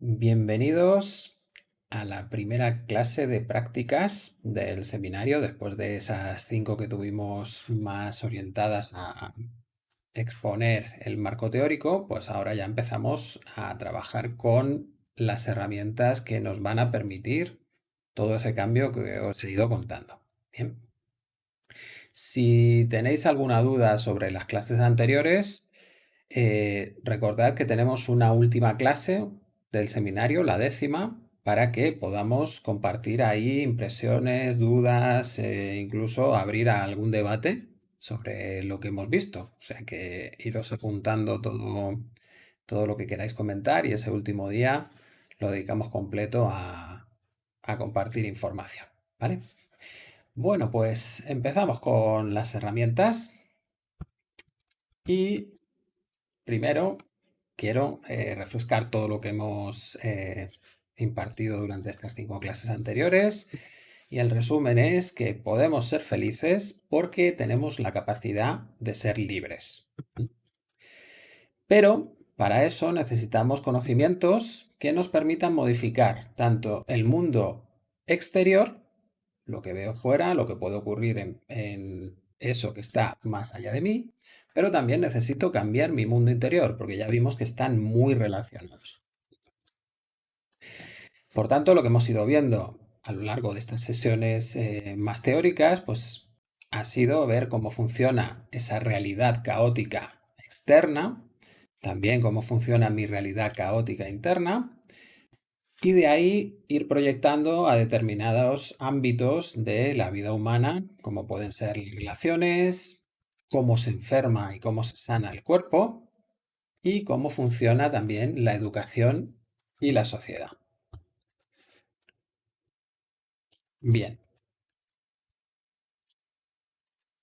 Bienvenidos a la primera clase de prácticas del seminario, después de esas cinco que tuvimos más orientadas a exponer el marco teórico, pues ahora ya empezamos a trabajar con las herramientas que nos van a permitir todo ese cambio que os he ido contando. Bien. Si tenéis alguna duda sobre las clases anteriores, eh, recordad que tenemos una última clase del seminario, la décima, para que podamos compartir ahí impresiones, dudas, e incluso abrir algún debate sobre lo que hemos visto. O sea que iros apuntando todo, todo lo que queráis comentar y ese último día lo dedicamos completo a, a compartir información. ¿Vale? Bueno, pues empezamos con las herramientas y primero quiero eh, refrescar todo lo que hemos eh, impartido durante estas cinco clases anteriores. Y el resumen es que podemos ser felices porque tenemos la capacidad de ser libres. Pero para eso necesitamos conocimientos que nos permitan modificar tanto el mundo exterior, lo que veo fuera, lo que puede ocurrir en, en eso que está más allá de mí, pero también necesito cambiar mi mundo interior, porque ya vimos que están muy relacionados. Por tanto, lo que hemos ido viendo a lo largo de estas sesiones eh, más teóricas, pues ha sido ver cómo funciona esa realidad caótica externa, también cómo funciona mi realidad caótica interna, y de ahí ir proyectando a determinados ámbitos de la vida humana, como pueden ser relaciones, cómo se enferma y cómo se sana el cuerpo y cómo funciona también la educación y la sociedad. Bien.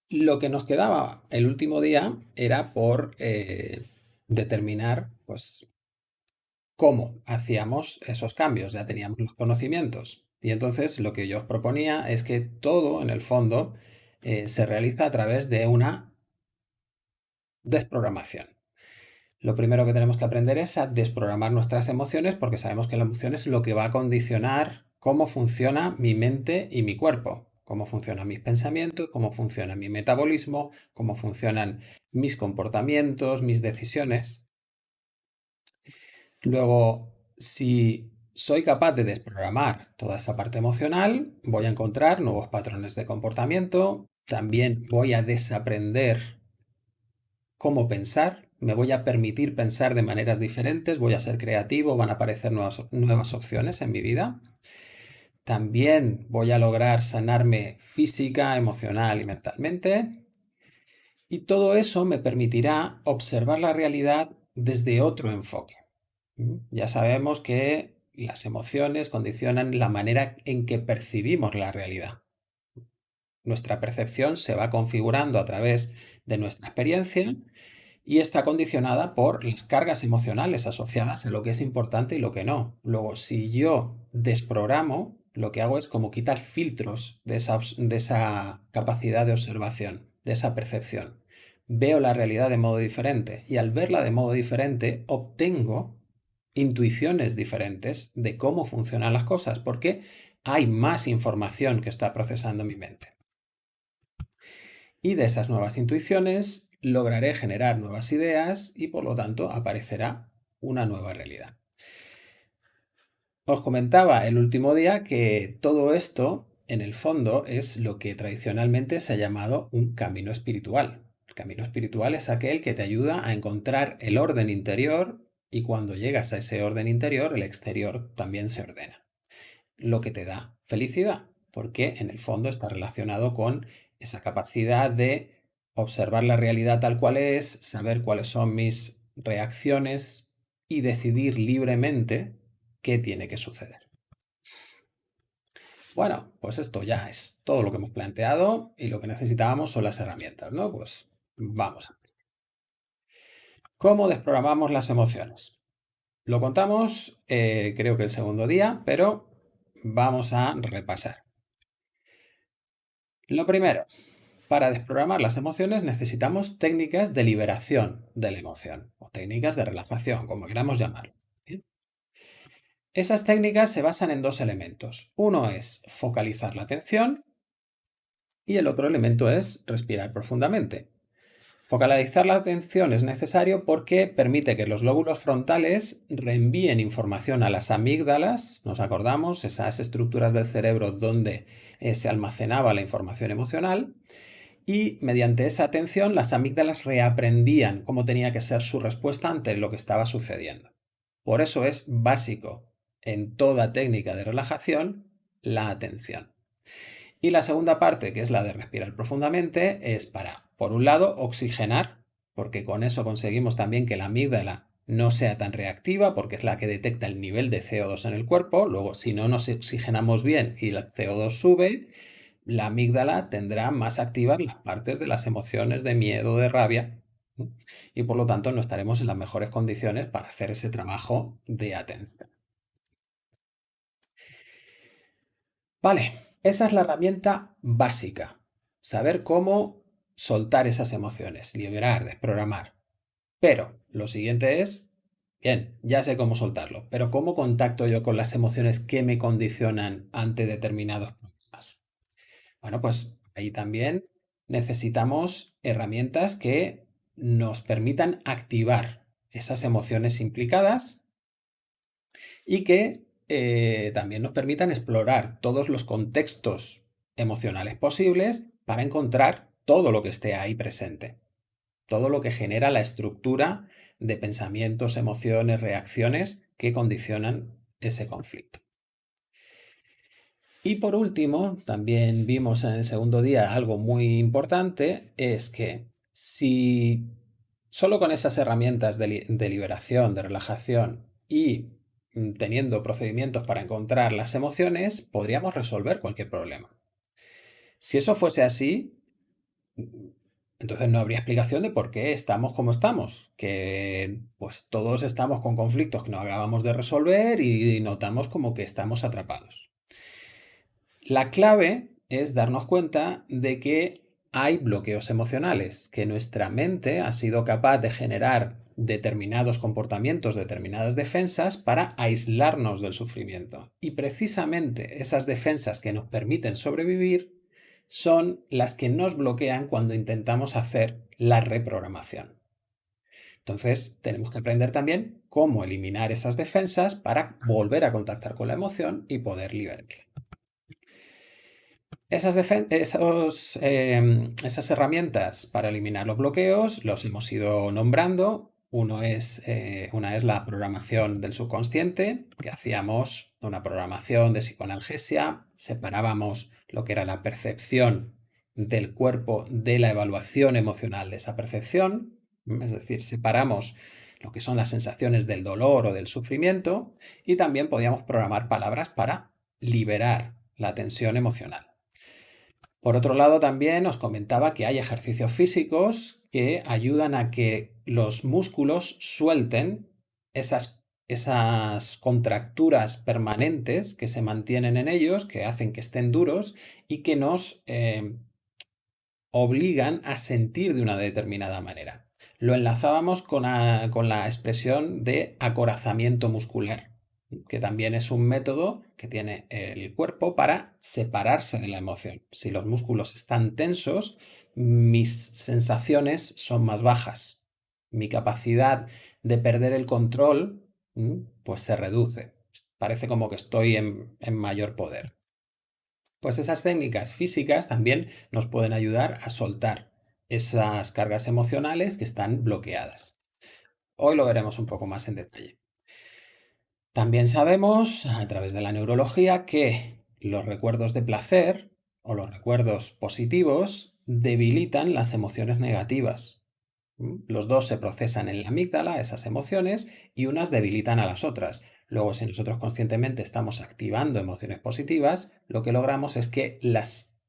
Lo que nos quedaba el último día era por eh, determinar pues, cómo hacíamos esos cambios. Ya teníamos los conocimientos. Y entonces lo que yo os proponía es que todo, en el fondo, eh, se realiza a través de una desprogramación. Lo primero que tenemos que aprender es a desprogramar nuestras emociones porque sabemos que la emoción es lo que va a condicionar cómo funciona mi mente y mi cuerpo, cómo funcionan mis pensamientos, cómo funciona mi metabolismo, cómo funcionan mis comportamientos, mis decisiones. Luego, si soy capaz de desprogramar toda esa parte emocional, voy a encontrar nuevos patrones de comportamiento, también voy a desaprender cómo pensar, me voy a permitir pensar de maneras diferentes, voy a ser creativo, van a aparecer nuevas, nuevas opciones en mi vida. También voy a lograr sanarme física, emocional y mentalmente. Y todo eso me permitirá observar la realidad desde otro enfoque. Ya sabemos que las emociones condicionan la manera en que percibimos la realidad. Nuestra percepción se va configurando a través de nuestra experiencia y está condicionada por las cargas emocionales asociadas a lo que es importante y lo que no. Luego, si yo desprogramo, lo que hago es como quitar filtros de esa, de esa capacidad de observación, de esa percepción. Veo la realidad de modo diferente y al verla de modo diferente obtengo intuiciones diferentes de cómo funcionan las cosas porque hay más información que está procesando mi mente y de esas nuevas intuiciones lograré generar nuevas ideas y por lo tanto aparecerá una nueva realidad. Os comentaba el último día que todo esto en el fondo es lo que tradicionalmente se ha llamado un camino espiritual. El camino espiritual es aquel que te ayuda a encontrar el orden interior y cuando llegas a ese orden interior el exterior también se ordena. Lo que te da felicidad, porque en el fondo está relacionado con esa capacidad de observar la realidad tal cual es, saber cuáles son mis reacciones y decidir libremente qué tiene que suceder. Bueno, pues esto ya es todo lo que hemos planteado y lo que necesitábamos son las herramientas, ¿no? Pues vamos a ver. ¿Cómo desprogramamos las emociones? Lo contamos, eh, creo que el segundo día, pero vamos a repasar. Lo primero, para desprogramar las emociones necesitamos técnicas de liberación de la emoción o técnicas de relajación, como queramos llamarlo. Esas técnicas se basan en dos elementos. Uno es focalizar la atención y el otro elemento es respirar profundamente. Focalizar la atención es necesario porque permite que los lóbulos frontales reenvíen información a las amígdalas, nos acordamos, esas estructuras del cerebro donde eh, se almacenaba la información emocional, y mediante esa atención las amígdalas reaprendían cómo tenía que ser su respuesta ante lo que estaba sucediendo. Por eso es básico en toda técnica de relajación la atención. Y la segunda parte, que es la de respirar profundamente, es para por un lado, oxigenar, porque con eso conseguimos también que la amígdala no sea tan reactiva, porque es la que detecta el nivel de CO2 en el cuerpo. Luego, si no nos oxigenamos bien y el CO2 sube, la amígdala tendrá más activas las partes de las emociones de miedo, de rabia, y por lo tanto no estaremos en las mejores condiciones para hacer ese trabajo de atención. Vale, esa es la herramienta básica. Saber cómo soltar esas emociones, liberar, desprogramar. Pero lo siguiente es, bien, ya sé cómo soltarlo, pero ¿cómo contacto yo con las emociones que me condicionan ante determinados? Bueno, pues ahí también necesitamos herramientas que nos permitan activar esas emociones implicadas y que eh, también nos permitan explorar todos los contextos emocionales posibles para encontrar todo lo que esté ahí presente, todo lo que genera la estructura de pensamientos, emociones, reacciones que condicionan ese conflicto. Y por último, también vimos en el segundo día algo muy importante, es que si solo con esas herramientas de, liberación, de relajación y mm, teniendo procedimientos para encontrar las emociones, podríamos resolver cualquier problema. Si eso fuese así, entonces no habría explicación de por qué estamos como estamos, que pues todos estamos con conflictos que no acabamos de resolver y notamos como que estamos atrapados. La clave es darnos cuenta de que hay bloqueos emocionales, que nuestra mente ha sido capaz de generar determinados comportamientos, determinadas defensas para aislarnos del sufrimiento. Y precisamente esas defensas que nos permiten sobrevivir son las que nos bloquean cuando intentamos hacer la reprogramación. Entonces, tenemos que aprender también cómo eliminar esas defensas para volver a contactar con la emoción y poder liberarla. Esas, em, esas herramientas para eliminar los bloqueos los hemos ido nombrando uno es, eh, una es la programación del subconsciente, que hacíamos una programación de psicoanalgesia, separábamos lo que era la percepción del cuerpo de la evaluación emocional de esa percepción, es decir, separamos lo que son las sensaciones del dolor o del sufrimiento y también podíamos programar palabras para liberar la tensión emocional. Por otro lado, también os comentaba que hay ejercicios físicos que ayudan a que los músculos suelten esas, esas contracturas permanentes que se mantienen en ellos, que hacen que estén duros y que nos eh, obligan a sentir de una determinada manera. Lo enlazábamos con la expresión de acorazamiento muscular que también es un método que tiene el cuerpo para separarse de la emoción. Si los músculos están tensos, mis sensaciones son más bajas. Mi capacidad de perder el control pues se reduce. Parece como que estoy en, en mayor poder. Pues esas técnicas físicas también nos pueden ayudar a soltar esas cargas emocionales que están bloqueadas. Hoy lo veremos un poco más en detalle. También sabemos, a través de la neurología, que los recuerdos de placer o los recuerdos positivos debilitan las emociones negativas. ¿Mm? Los dos se procesan en la amígdala, esas emociones, y unas debilitan a las otras. Luego, si nosotros conscientemente estamos activando emociones positivas, lo que logramos es que las,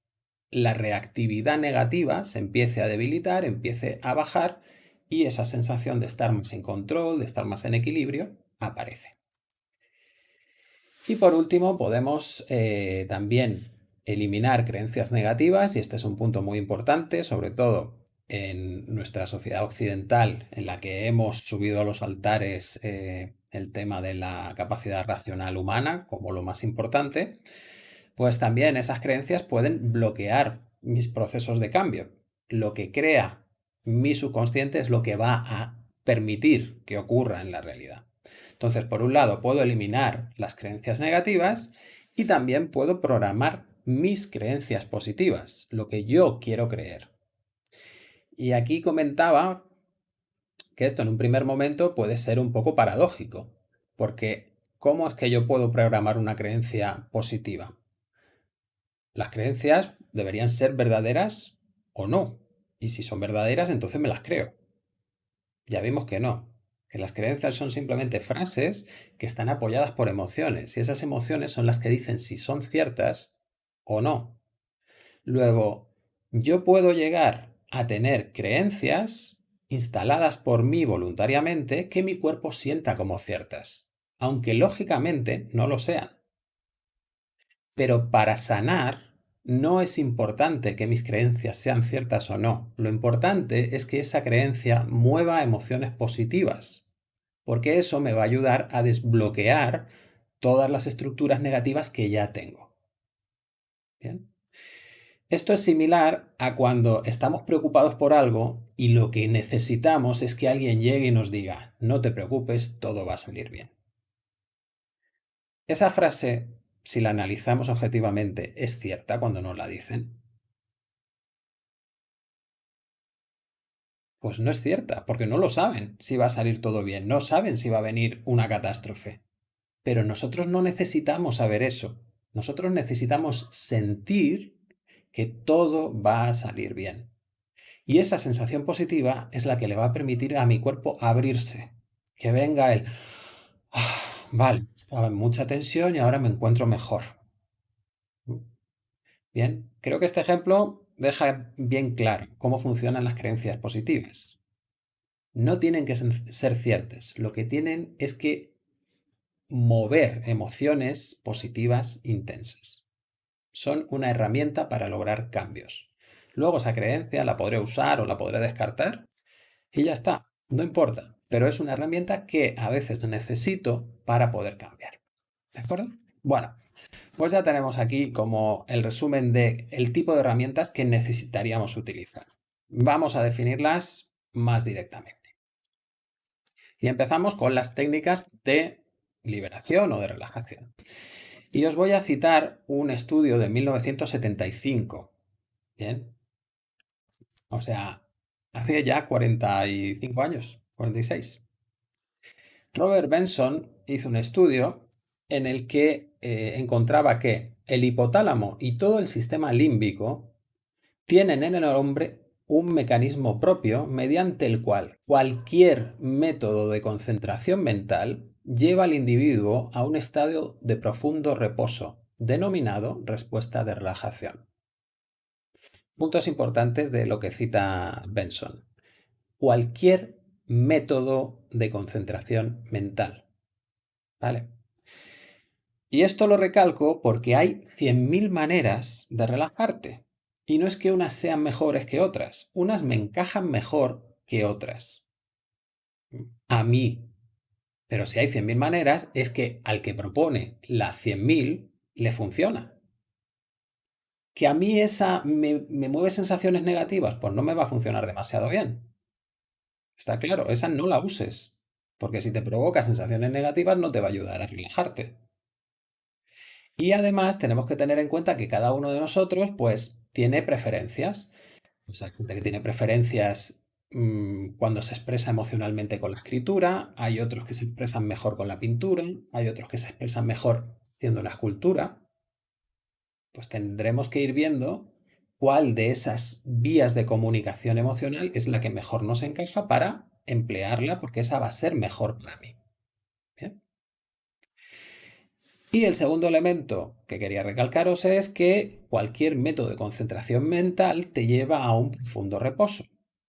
la reactividad negativa se empiece a debilitar, empiece a bajar, y esa sensación de estar más en control, de estar más en equilibrio, aparece. Y por último, podemos eh, también eliminar creencias negativas, y este es un punto muy importante, sobre todo en nuestra sociedad occidental, en la que hemos subido a los altares eh, el tema de la capacidad racional humana como lo más importante, pues también esas creencias pueden bloquear mis procesos de cambio. Lo que crea mi subconsciente es lo que va a permitir que ocurra en la realidad. Entonces, por un lado, puedo eliminar las creencias negativas y también puedo programar mis creencias positivas, lo que yo quiero creer. Y aquí comentaba que esto en un primer momento puede ser un poco paradójico, porque ¿cómo es que yo puedo programar una creencia positiva? Las creencias deberían ser verdaderas o no, y si son verdaderas, entonces me las creo. Ya vimos que no, las creencias son simplemente frases que están apoyadas por emociones, y esas emociones son las que dicen si son ciertas o no. Luego, yo puedo llegar a tener creencias instaladas por mí voluntariamente que mi cuerpo sienta como ciertas, aunque lógicamente no lo sean. Pero para sanar no es importante que mis creencias sean ciertas o no. Lo importante es que esa creencia mueva emociones positivas, porque eso me va a ayudar a desbloquear todas las estructuras negativas que ya tengo. Bien. Esto es similar a cuando estamos preocupados por algo y lo que necesitamos es que alguien llegue y nos diga, no te preocupes, todo va a salir bien. Esa frase, si la analizamos objetivamente, es cierta cuando nos la dicen. Pues no es cierta, porque no lo saben si va a salir todo bien, no saben si va a venir una catástrofe. Pero nosotros no necesitamos saber eso. Nosotros necesitamos sentir que todo va a salir bien. Y esa sensación positiva es la que le va a permitir a mi cuerpo abrirse. Que venga el... Ah, vale, estaba en mucha tensión y ahora me encuentro mejor. Bien, creo que este ejemplo deja bien claro cómo funcionan las creencias positivas. No tienen que ser ciertas, lo que tienen es que mover emociones positivas intensas son una herramienta para lograr cambios. Luego esa creencia la podré usar o la podré descartar y ya está, no importa, pero es una herramienta que a veces necesito para poder cambiar. ¿De acuerdo? Bueno, pues ya tenemos aquí como el resumen de tipo de herramientas que necesitaríamos utilizar. Vamos a definirlas más directamente. Y empezamos con las técnicas de liberación o de relajación. Y os voy a citar un estudio de 1975. Bien. O sea, hace ya 45 años, 46. Robert Benson hizo un estudio en el que eh, encontraba que el hipotálamo y todo el sistema límbico tienen en el hombre un mecanismo propio mediante el cual cualquier método de concentración mental lleva al individuo a un estado de profundo reposo, denominado respuesta de relajación. Puntos importantes de lo que cita Benson. Cualquier método de concentración mental. ¿Vale? Y esto lo recalco porque hay 100.000 maneras de relajarte. Y no es que unas sean mejores que otras, unas me encajan mejor que otras. A mí, pero si hay 100.000 maneras, es que al que propone las 100.000 le funciona. ¿Que a mí esa me, me, mueve sensaciones negativas? Pues no me va a funcionar demasiado bien. Está claro, esa no la uses. Porque si te provoca sensaciones negativas no te va a ayudar a relajarte. Y además tenemos que tener en cuenta que cada uno de nosotros pues tiene preferencias. Pues hay gente que tiene preferencias Mm, cuando se expresa emocionalmente con la escritura, hay otros que se expresan mejor con la pintura, hay otros que se expresan mejor haciendo una escultura, pues tendremos que ir viendo cuál de esas vías de comunicación emocional es la que mejor nos encaja para emplearla, porque esa va a ser mejor para mí. Y el segundo elemento que quería recalcaros es que cualquier método de concentración mental te lleva a un profundo reposo.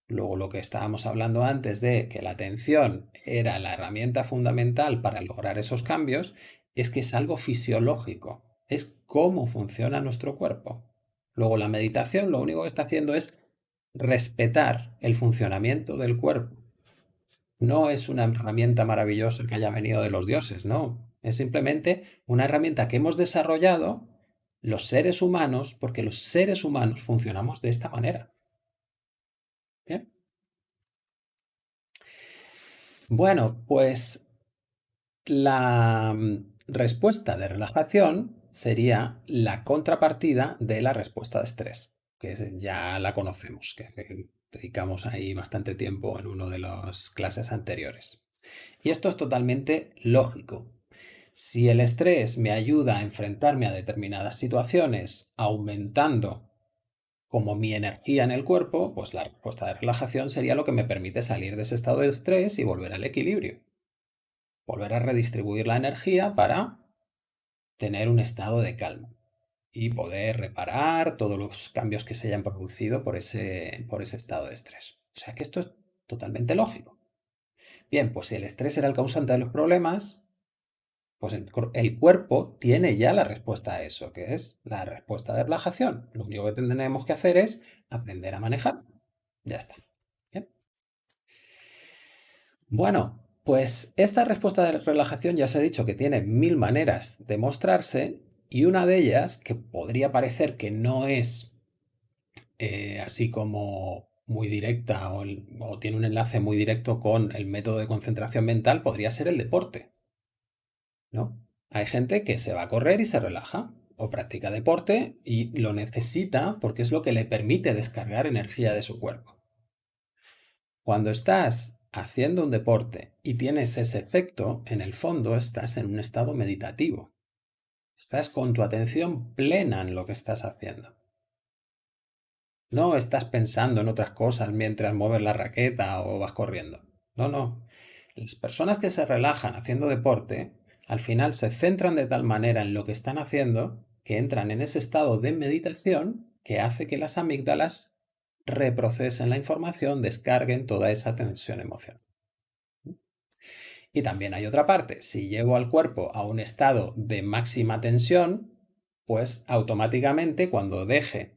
Luego lo que estábamos hablando antes de que la atención era la herramienta fundamental para lograr esos cambios, es que es algo fisiológico, es cómo funciona nuestro cuerpo. Luego la meditación lo único que está haciendo es respetar el funcionamiento del cuerpo. No es una herramienta maravillosa que haya venido de los dioses, no. Es simplemente una herramienta que hemos desarrollado los seres humanos porque los seres humanos funcionamos de esta manera. ¿Bien? Bueno, pues la mm, respuesta de relajación sería la contrapartida de la respuesta de estrés, que ya la conocemos, que dedicamos ahí bastante tiempo en una de las clases anteriores. Y esto es totalmente lógico. Si el estrés me ayuda a enfrentarme a determinadas situaciones aumentando como mi energía en el cuerpo, pues la respuesta de relajación sería lo que me permite salir de ese estado de estrés y volver al equilibrio volver a redistribuir la energía para tener un estado de calma y poder reparar todos los cambios que se hayan producido por ese, por ese estado de estrés. O sea que esto es totalmente lógico. Bien, pues si el estrés era el causante de los problemas, pues el, cuerpo tiene ya la respuesta a eso, que es la respuesta de relajación. Lo único que tenemos que hacer es aprender a manejar. Ya está. Bueno, pues esta respuesta de relajación ya se ha dicho que tiene mil maneras de mostrarse y una de ellas, que podría parecer que no es eh, así como muy directa o, tiene un enlace muy directo con el método de concentración mental, podría ser el deporte. ¿No? Hay gente que se va a correr y se relaja o practica deporte y lo necesita porque es lo que le permite descargar energía de su cuerpo. Cuando estás haciendo un deporte y tienes ese efecto, en el fondo estás en un estado meditativo. Estás con tu atención plena en lo que estás haciendo. No estás pensando en otras cosas mientras mueves la raqueta o vas corriendo. No, no. Las personas que se relajan haciendo deporte, al final se centran de tal manera en lo que están haciendo que entran en ese estado de meditación que hace que las amígdalas reprocesen la información, descarguen toda esa tensión emocional. Y también hay otra parte, si llevo al cuerpo a un estado de máxima tensión, pues automáticamente cuando deje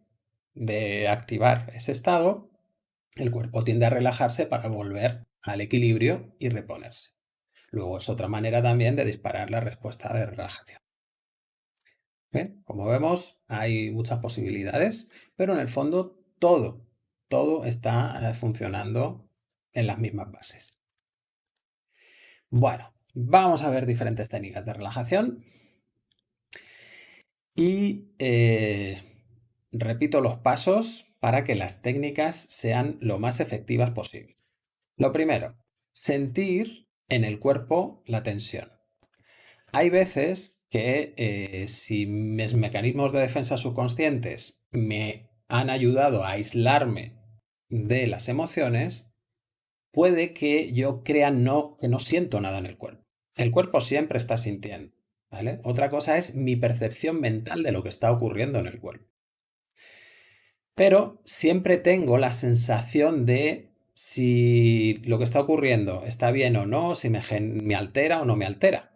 de activar ese estado, el cuerpo tiende a relajarse para volver al equilibrio y reponerse. Luego es otra manera también de disparar la respuesta de relajación. Como vemos, hay muchas posibilidades, pero en el fondo todo todo está eh, funcionando en las mismas bases. Bueno, vamos a ver diferentes técnicas de relajación. Y eh, repito los pasos para que las técnicas sean lo más efectivas posible. Lo primero, sentir en el cuerpo la tensión. Hay veces que eh, si mis mecanismos de defensa subconscientes me han ayudado a aislarme de las emociones, puede que yo crea no, que no siento nada en el cuerpo. El cuerpo siempre está sintiendo. Otra cosa es mi percepción mental de lo que está ocurriendo en el cuerpo. Pero siempre tengo la sensación de si lo que está ocurriendo está bien o no, si me, altera o no me altera.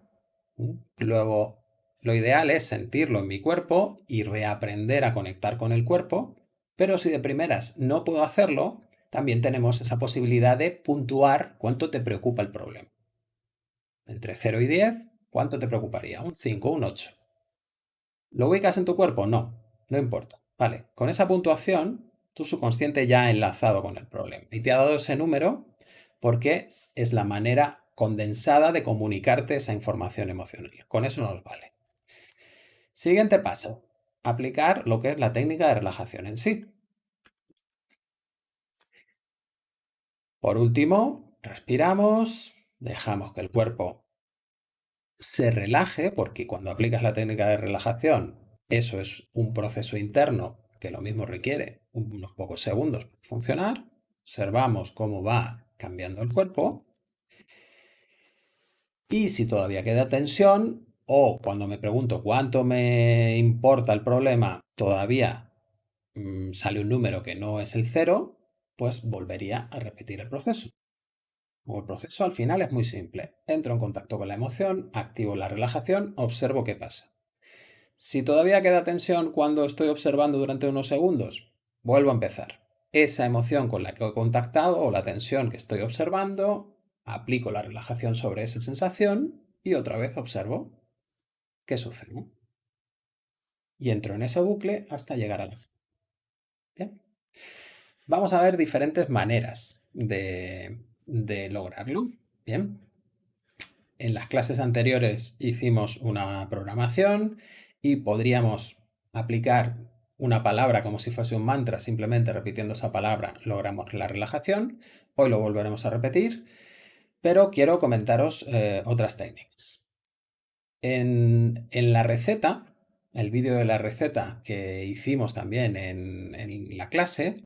Luego, lo ideal es sentirlo en mi cuerpo y reaprender a conectar con el cuerpo pero si de primeras no puedo hacerlo, también tenemos esa posibilidad de puntuar cuánto te preocupa el problema. Entre 0 y 10, ¿cuánto te preocuparía? ¿Un 5 o un 8? ¿Lo ubicas en tu cuerpo? No, no importa. Vale, con esa puntuación, tu subconsciente ya ha enlazado con el problema y te ha dado ese número porque es la manera condensada de comunicarte esa información emocional. Con eso nos vale. Siguiente paso aplicar lo que es la técnica de relajación en sí. Por último, respiramos, dejamos que el cuerpo se relaje, porque cuando aplicas la técnica de relajación, eso es un proceso interno que lo mismo requiere unos pocos segundos para funcionar. Observamos cómo va cambiando el cuerpo. Y si todavía queda tensión, o cuando me pregunto cuánto me importa el problema, todavía mm, sale un número que no es el cero, pues volvería a repetir el proceso. el proceso al final es muy simple. Entro en contacto con la emoción, activo la relajación, observo qué pasa. Si todavía queda tensión cuando estoy observando durante unos segundos, vuelvo a empezar. Esa emoción con la que he contactado o la tensión que estoy observando, aplico la relajación sobre esa sensación y otra vez observo qué sucede. Y entro en ese bucle hasta llegar a la... Bien. Vamos a ver diferentes maneras de, de lograrlo. Bien. En las clases anteriores hicimos una programación y podríamos aplicar una palabra como si fuese un mantra, simplemente repitiendo esa palabra logramos la relajación. Hoy lo volveremos a repetir, pero quiero comentaros eh, otras técnicas. En, la receta, el vídeo de la receta que hicimos también en, en la clase,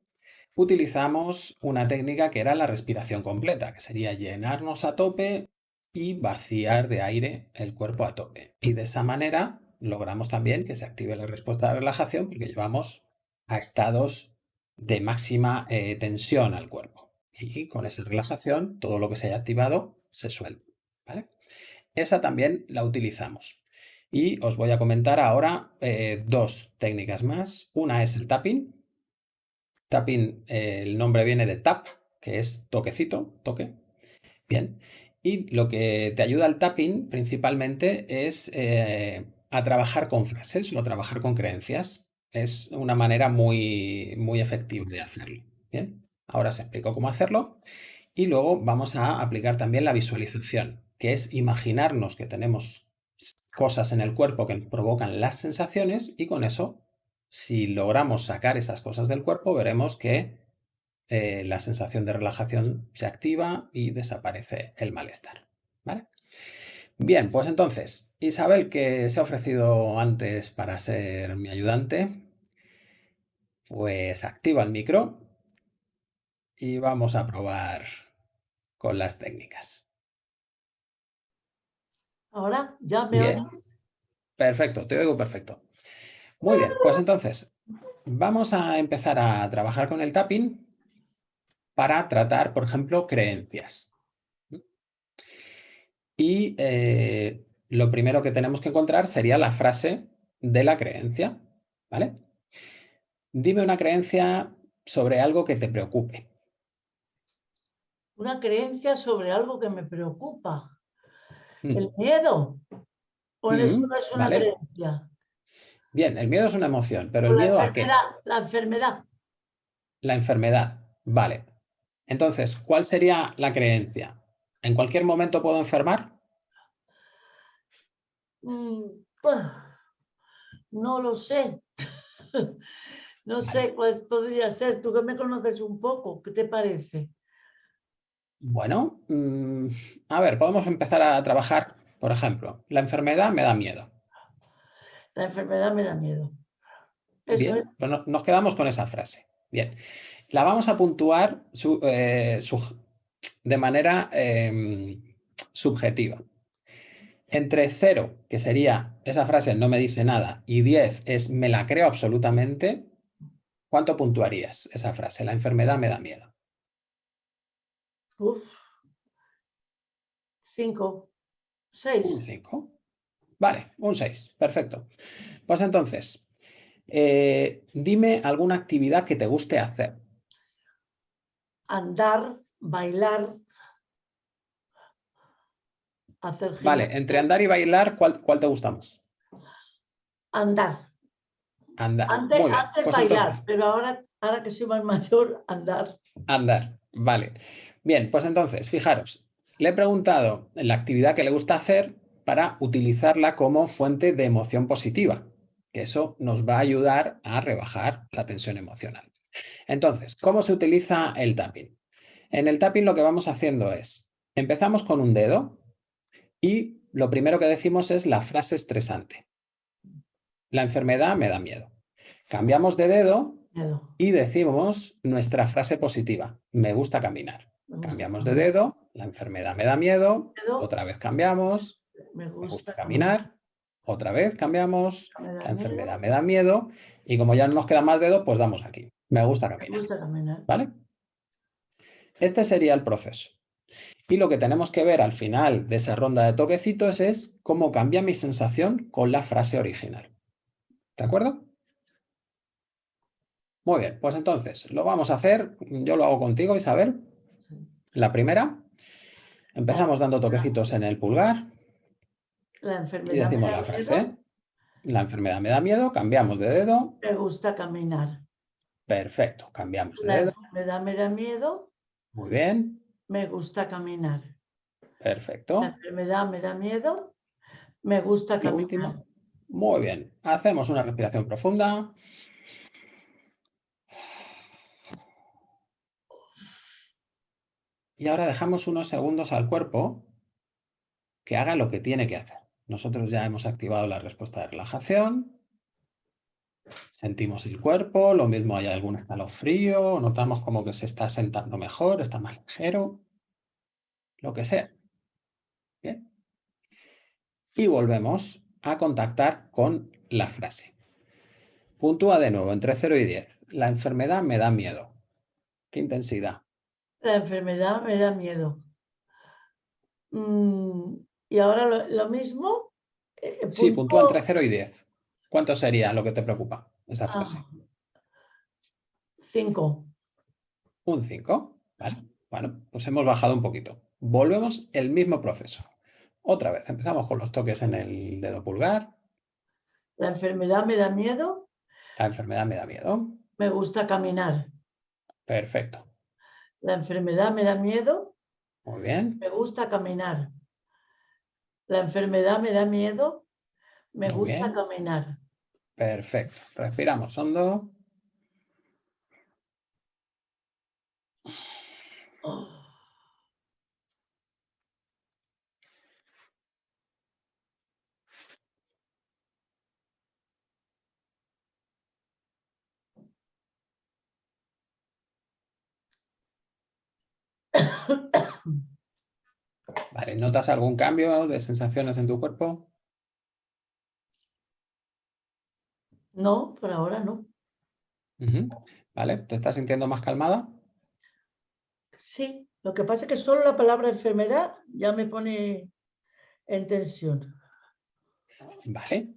utilizamos una técnica que era la respiración completa, que sería llenarnos a tope y vaciar de aire el cuerpo a tope. Y de esa manera logramos también que se active la respuesta de relajación porque llevamos a estados de máxima eh, tensión al cuerpo. Y con esa relajación, todo lo que se haya activado se suelta. Esa también la utilizamos. Y os voy a comentar ahora eh, dos técnicas más. Una es el tapping. Tapping, eh, el nombre viene de tap, que es toquecito, toque. Bien. Y lo que te ayuda al tapping principalmente es a trabajar con frases o a trabajar con creencias. Es una manera muy, muy efectiva de hacerlo. Bien, ahora os explico cómo hacerlo y luego vamos a aplicar también la visualización, que es imaginarnos que tenemos cosas en el cuerpo que provocan las sensaciones y con eso, si logramos sacar esas cosas del cuerpo, veremos que eh, la sensación de relajación se activa y desaparece el malestar. ¿vale? Bien, pues entonces, Isabel, que se ha ofrecido antes para ser mi ayudante, pues activa el micro y vamos a probar con las técnicas. Ahora, ¿ya me bien. Perfecto, te oigo perfecto. Muy bien, pues entonces, vamos a empezar a trabajar con el tapping para tratar, por ejemplo, creencias. Y eh, lo primero que tenemos que encontrar sería la frase de la creencia, ¿vale? Dime una creencia sobre algo que te preocupe. Una creencia sobre algo que me preocupa. Mm. ¿El miedo? ¿O eso mm, no es una creencia? Bien, el miedo es una emoción, pero el miedo a qué? La enfermedad. La enfermedad, vale. Entonces, ¿cuál sería la creencia? ¿En cualquier momento puedo enfermar? Mm, pues, no lo sé. no sé cuál podría ser. Tú que me conoces un poco, ¿qué te parece? Bueno, mm, a ver, podemos empezar a trabajar, por ejemplo, la enfermedad me da miedo. La enfermedad me da miedo. Bien, pues nos quedamos con esa frase. Bien, la vamos a puntuar eh, de manera em, subjetiva. Entre 0, que sería esa frase no me dice nada, y 10 es me la creo absolutamente, ¿cuánto puntuarías esa frase? La enfermedad me da miedo. Uf. 5. 6. Un 5. Vale, un 6. Perfecto. Pues entonces, eh, dime alguna actividad que te guste hacer. Andar, bailar, Vale, entre andar y bailar, ¿cuál, te gusta más? Andar. Andar. Antes, pues bailar, pero ahora, ahora que soy más mayor, andar. Andar, vale. Bien, pues entonces, fijaros, le he preguntado la actividad que le gusta hacer para utilizarla como fuente de emoción positiva, que eso nos va a ayudar a rebajar la tensión emocional. Entonces, ¿cómo se utiliza el tapping? En el tapping lo que vamos haciendo es, empezamos con un dedo, y lo primero que decimos es la frase estresante. La enfermedad me da miedo. Cambiamos de dedo y decimos nuestra frase positiva. Me gusta caminar. Cambiamos de dedo, la enfermedad me da miedo, otra vez cambiamos, me gusta, caminar, otra vez cambiamos, la enfermedad me da miedo y como ya no nos queda más dedo, pues damos aquí. Me gusta caminar. Me gusta caminar. ¿Vale? Este sería el proceso. Y lo que tenemos que ver al final de esa ronda de toquecitos es cómo cambia mi sensación con la frase original. ¿De acuerdo? Muy bien, pues entonces lo vamos a hacer, yo lo hago contigo Isabel. La primera, Empezamos dando toquecitos en el pulgar. La Y enfermedad me decimos da la miedo, frase. La enfermedad me da miedo, cambiamos de dedo. me gusta caminar. Perfecto, cambiamos de La dedo. enfermedad me da miedo, Muy bien, me gusta caminar. La perfecto. enfermedad me da miedo, me gusta caminar. último. Muy bien. Hacemos una respiración profunda. Y ahora dejamos unos segundos al cuerpo que haga lo que tiene que hacer. Nosotros ya hemos activado la respuesta de relajación. Sentimos el cuerpo, lo mismo hay algún escalofrío, notamos como que se está sentando mejor, está más ligero, lo que sea. Bien. Y volvemos a contactar con la frase. Puntúa de nuevo entre 0 y 10. La enfermedad me da miedo. ¿Qué intensidad? La enfermedad me da miedo. Mm, y ahora lo, lo mismo. eh, Sí, puntúa entre 0 y 10. ¿Cuánto sería lo que te preocupa esa ah, frase? cinco. Un 5. ¿vale? Bueno, pues hemos bajado un poquito. Volvemos el mismo proceso. Otra vez, empezamos con los toques en el dedo pulgar. La enfermedad me da miedo, La enfermedad me da miedo. me gusta caminar. Perfecto. La enfermedad me da miedo, Muy bien. me gusta caminar. La enfermedad me da miedo, me Muy gusta bien. caminar. Perfecto. Respiramos hondo. Oh, Vale, ¿notas algún cambio de sensaciones en tu cuerpo? No, por ahora no. Vale, ¿te estás sintiendo más calmada? Sí, lo que pasa es que solo la palabra enfermedad ya me pone en tensión. Vale.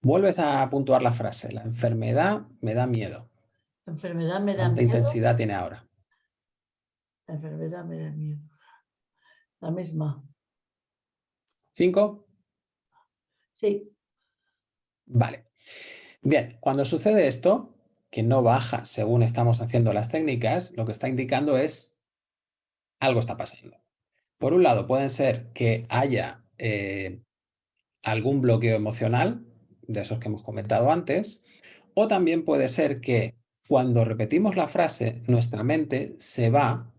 Vuelves a puntuar la frase. La enfermedad me da miedo. La enfermedad me da ¿Cuánta miedo. intensidad tiene ahora? La enfermedad me da miedo. La misma. ¿Cinco? Sí, Vale. Bien, cuando sucede esto, que no baja según estamos haciendo las técnicas, lo que está indicando es algo está pasando. Por un lado, pueden ser que haya eh, algún bloqueo emocional, de esos que hemos comentado antes, o también puede ser que cuando repetimos la frase, nuestra mente se va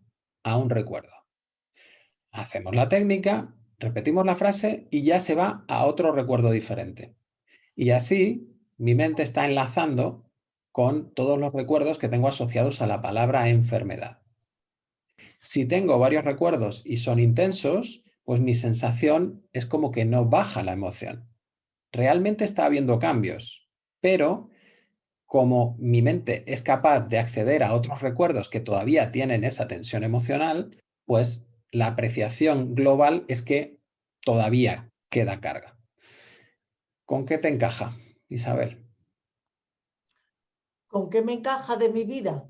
a un recuerdo. Hacemos la técnica, repetimos la frase y ya se va a otro recuerdo diferente. Y así mi mente está enlazando con todos los recuerdos que tengo asociados a la palabra enfermedad. Si tengo varios recuerdos y son intensos, pues mi sensación es como que no baja la emoción. Realmente está habiendo cambios, pero como mi mente es capaz de acceder a otros recuerdos que todavía tienen esa tensión emocional, pues la apreciación global es que todavía queda carga. ¿Con qué te encaja, Isabel? ¿con qué me encaja de mi vida?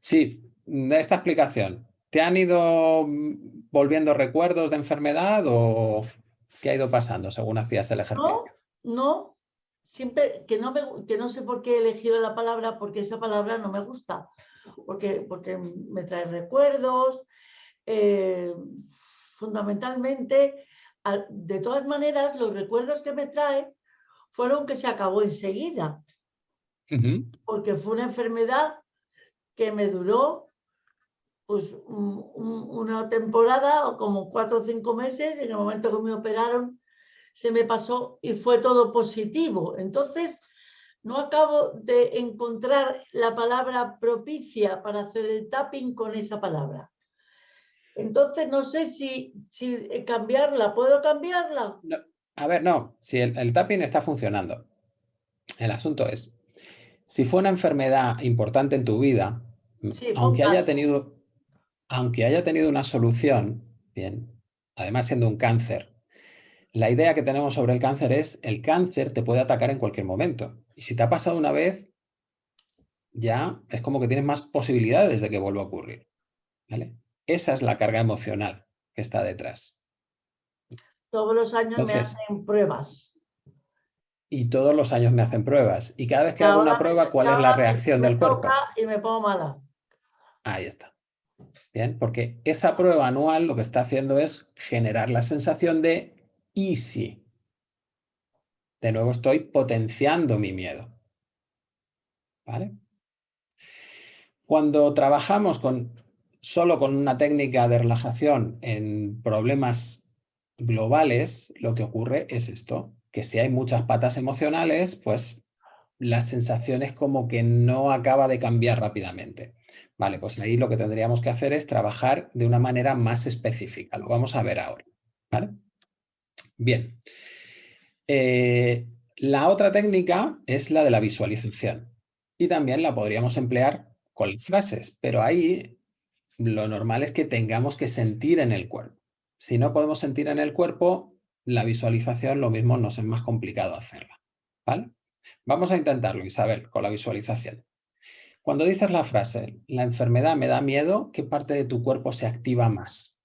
Sí, de esta explicación. ¿Te han ido mm, volviendo recuerdos de enfermedad o qué ha ido pasando según hacías el ejercicio? No, no, siempre que no, me, que no sé por qué he elegido la palabra, porque esa palabra no me gusta, porque, porque me trae recuerdos, eh, fundamentalmente, al- de todas maneras, los recuerdos que me trae fueron que se acabó enseguida, porque fue una enfermedad que me duró pues un- un- una temporada o como cuatro o cinco meses, en el momento que me operaron se me pasó y fue todo positivo. Entonces, no acabo de encontrar la palabra propicia para hacer el tapping con esa palabra. Entonces, no sé si, si cambiarla, ¿puedo cambiarla? No, a ver, no, si el, el tapping está funcionando. El asunto es, si fue una enfermedad importante en tu vida, m- Sí, fue un aunque haya tenido, aunque haya tenido una solución, bien, además siendo un cáncer, la idea que tenemos sobre el cáncer es el cáncer te puede atacar en cualquier momento. Y si te ha pasado una vez, ya es como que tienes más posibilidades de que vuelva a ocurrir. ¿vale? Esa es la carga emocional que está detrás. Todos los años me hacen pruebas. Y todos los años me hacen pruebas. Y cada vez que hago una prueba, ¿cuál es la reacción del cuerpo? Y me pongo mala. Ahí está. Bien, porque esa prueba anual lo que está haciendo es generar la sensación de easy. De nuevo estoy potenciando mi miedo. ¿Vale? Cuando trabajamos con, solo con una técnica de relajación en problemas globales, lo que ocurre es esto, que si hay muchas patas emocionales, pues la sensación es como que no acaba de cambiar rápidamente. Vale, pues ahí lo que tendríamos que hacer es trabajar de una manera más específica. Lo vamos a ver ahora. ¿vale? Bien. Eh, la otra técnica es la de la visualización. Y también la podríamos emplear con las frases, pero ahí lo normal es que tengamos que sentir en el cuerpo. Si no podemos sentir en el cuerpo, la visualización lo mismo nos es más complicado hacerla. ¿vale? Vamos a intentarlo, Isabel, con la visualización. Cuando dices la frase, la enfermedad me da miedo, ¿qué parte de tu cuerpo se activa más?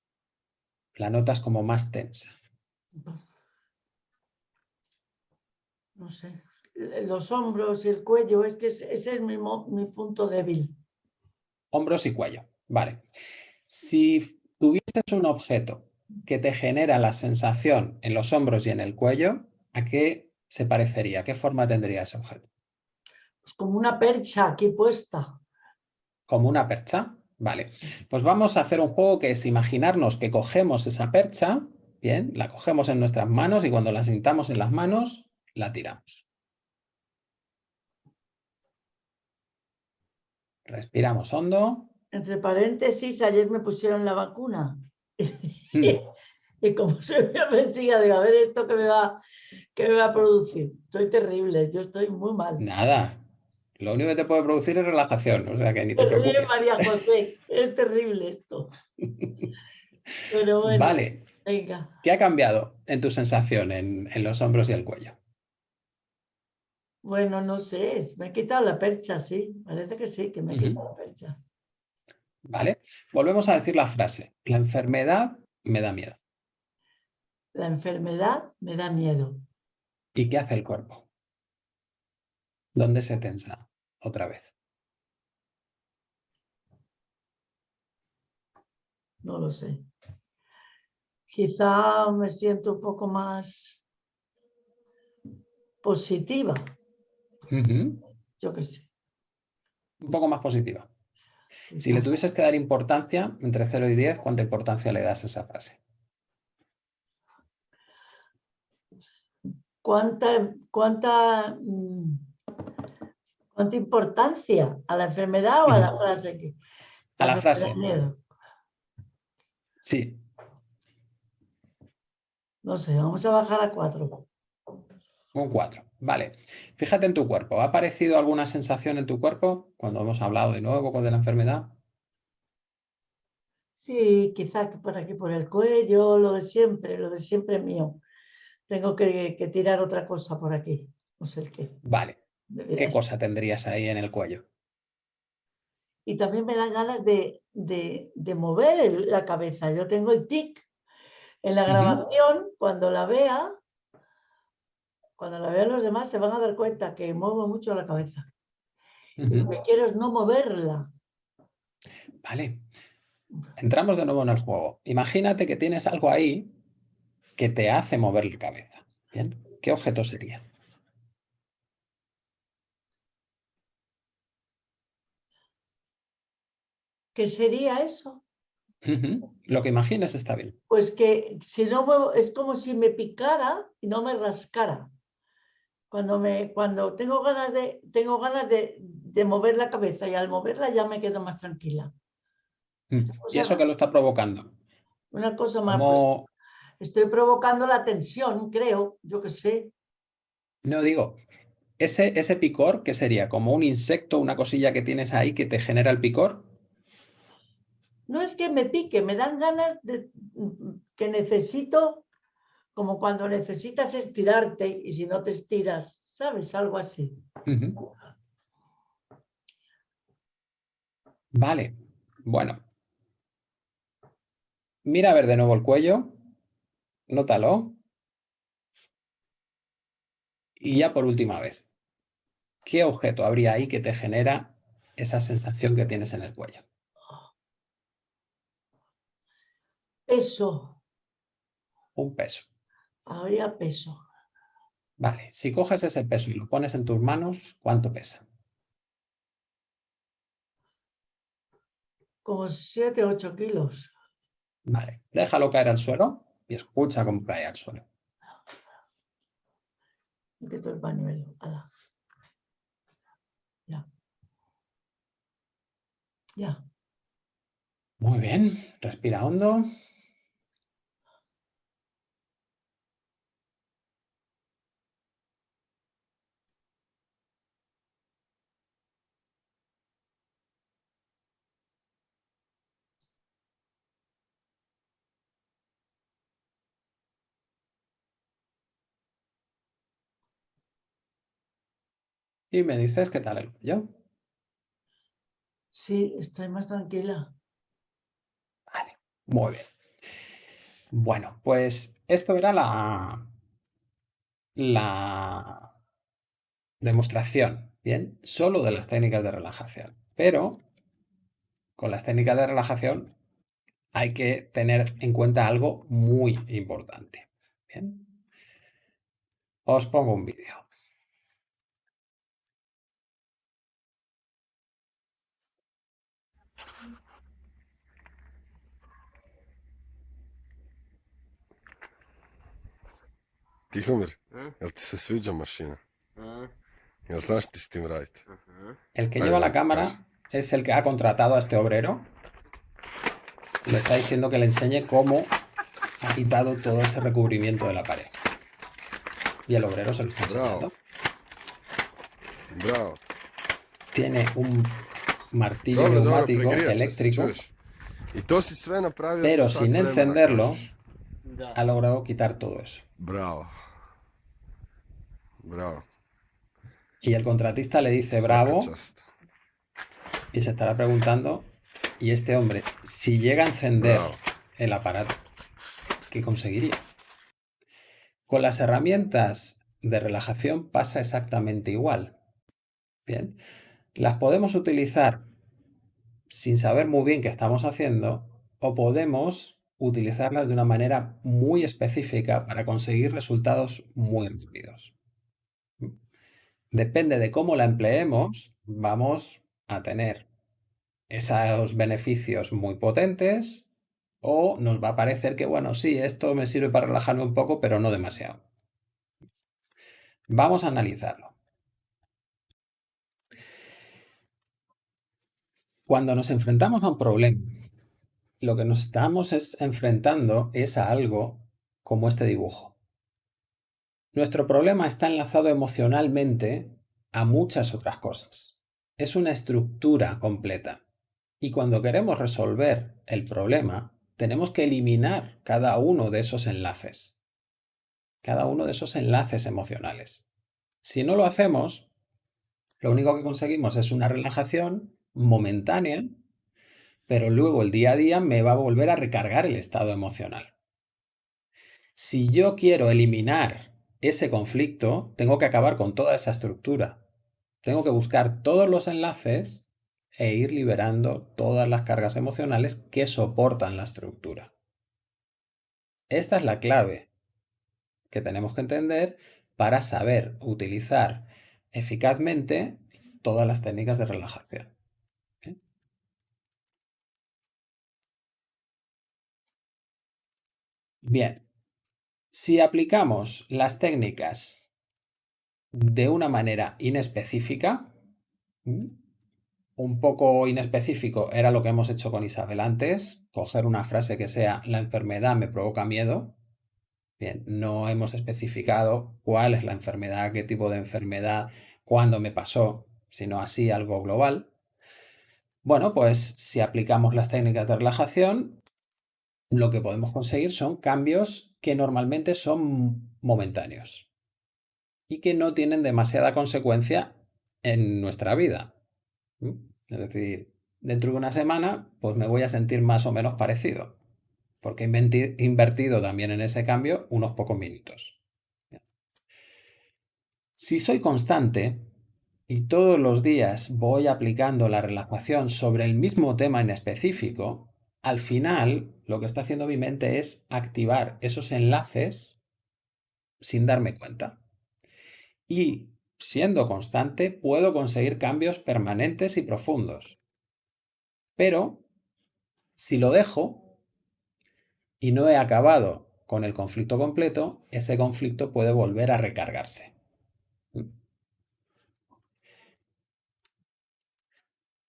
La notas como más tensa. No sé. Los hombros y el cuello, es que ese es mi, mi punto débil. Hombros y cuello, vale. Si tuvieses un objeto que te genera la sensación en los hombros y en el cuello, ¿a qué se parecería? ¿Qué forma tendría ese objeto? Pues como una percha aquí puesta. ¿Como una percha? Vale. Pues vamos a hacer un juego que es imaginarnos que cogemos esa percha, bien, la cogemos en nuestras manos y cuando la sintamos en las manos, la tiramos. Respiramos hondo. Entre paréntesis, ayer me pusieron la vacuna. Hmm. y como se me persiga, digo, a ver esto que me, va, que me va a producir. Soy terrible, yo estoy muy mal. Nada. Lo único que te puede producir es relajación, o sea que ni te preocupes. María José, es terrible esto. Pero bueno, vale. Venga. ¿Qué ha cambiado en tu sensación en, los hombros y el cuello? Bueno, no sé, me he quitado la percha, sí. Parece que sí, que me he quitado la percha. ¿Vale? Volvemos a decir la frase. La enfermedad me da miedo. La enfermedad me da miedo. ¿Y qué hace el cuerpo? ¿Dónde se tensa otra vez? No lo sé. Quizá me siento un poco más positiva. Yo qué sé. Un poco más positiva. Si le tuvieses que dar importancia, entre 0 y 10, ¿cuánta importancia le das a esa frase? ¿Cuánta, cuánta, mm, cuánta importancia a la enfermedad o a la frase? a la frase. Sí. No sé, vamos a bajar a 4. Un 4. Vale. Fíjate en tu cuerpo. ¿Ha aparecido alguna sensación en tu cuerpo cuando hemos hablado de nuevo con la enfermedad? Sí, quizás por aquí por el cuello, lo de siempre, lo de siempre mío. Tengo que, tirar otra cosa por aquí, no sé el qué. Vale. ¿Qué cosa tendrías ahí en el cuello? Y también me dan ganas de, mover la cabeza. Yo tengo el tic. En la grabación, cuando la vea, cuando la vean los demás se van a dar cuenta que muevo mucho la cabeza. Lo que quiero es no moverla. Vale. Entramos de nuevo en el juego. Imagínate que tienes algo ahí que te hace mover la cabeza. ¿Bien? ¿Qué objeto sería? ¿Qué sería eso? Lo que imagines está bien. Pues que si no muevo, es como si me picara y no me rascara. Cuando, me, cuando tengo ganas, de, tengo ganas de, mover la cabeza y al moverla ya me quedo más tranquila. Mm, ¿Y eso qué lo está provocando? Una cosa más. Pues, estoy provocando la tensión, creo, yo qué sé. No digo, ese, ese picor, ¿qué sería? ¿Como un insecto, una cosilla que tienes ahí que te genera el picor? No es que me pique, me dan ganas de que necesito como cuando necesitas estirarte y si no te estiras, ¿sabes? Algo así. Vale, bueno. Mira a ver de nuevo el cuello, nótalo. Y ya por última vez, ¿qué objeto habría ahí que te genera esa sensación que tienes en el cuello? Peso. Un peso. Había peso. Vale, si coges ese peso y lo pones en tus manos, ¿cuánto pesa? Como 7, 8 kilos. Vale, déjalo caer al suelo y escucha cómo cae al suelo. Me quito el pañuelo. ala. Ya. Ya. Muy bien, respira hondo. Y me dices qué tal el cuello. Sí, estoy más tranquila. Vale, muy bien. Bueno, pues esto era la, la demostración, ¿bien? Solo de las técnicas de relajación. Pero con las técnicas de relajación hay que tener en cuenta algo muy importante. ¿bien? Os pongo un vídeo. Tihomir, jel ti se sviđa mašina? Jel znaš ti s tim raditi? El que lleva la cámara es el que ha contratado a este obrero. Le está diciendo que le enseñe cómo ha quitado todo ese recubrimiento de la pared. Y el obrero se lo está enseñando. Bravo. Tiene un martillo neumático eléctrico. si Pero sin encenderlo. Ha logrado quitar todo eso. Bravo. Bravo. Y el contratista le dice bravo y se estará preguntando, ¿y este hombre, si llega a encender Bravo. el aparato, qué conseguiría? Con las herramientas de relajación pasa exactamente igual. Bien, las podemos utilizar sin saber muy bien qué estamos haciendo o podemos utilizarlas de una manera muy específica para conseguir resultados muy rápidos. Depende de cómo la empleemos, vamos a tener esos beneficios muy potentes o nos va a parecer que, bueno, sí, esto me sirve para relajarme un poco, pero no demasiado. Vamos a analizarlo. Cuando nos enfrentamos a un problema, lo que nos estamos es enfrentando es a algo como este dibujo. Nuestro problema está enlazado emocionalmente a muchas otras cosas. Es una estructura completa. Y cuando queremos resolver el problema, tenemos que eliminar cada uno de esos enlaces. Cada uno de esos enlaces emocionales. Si no lo hacemos, lo único que conseguimos es una relajación momentánea, pero luego el día a día me va a volver a recargar el estado emocional. Si yo quiero eliminar ese conflicto, tengo que acabar con toda esa estructura. Tengo que buscar todos los enlaces e ir liberando todas las cargas emocionales que soportan la estructura. Esta es la clave que tenemos que entender para saber utilizar eficazmente todas las técnicas de relajación. Bien, si aplicamos las técnicas de una manera inespecífica, un poco inespecífico era lo que hemos hecho con Isabel antes, coger una frase que sea la enfermedad me provoca miedo. Bien, no hemos especificado cuál es la enfermedad, qué tipo de enfermedad, cuándo me pasó, sino así algo global. Bueno, pues si aplicamos las técnicas de relajación, lo que podemos conseguir son cambios que normalmente son momentáneos y que no tienen demasiada consecuencia en nuestra vida. Es decir, dentro de una semana, pues me voy a sentir más o menos parecido. porque he invertido también en ese cambio unos pocos minutos. Si soy constante y todos los días voy aplicando la relajación sobre el mismo tema en específico, al final lo que está haciendo mi mente es activar esos enlaces sin darme cuenta. Y siendo constante puedo conseguir cambios permanentes y profundos. Pero si lo dejo y no he acabado con el conflicto completo, ese conflicto puede volver a recargarse.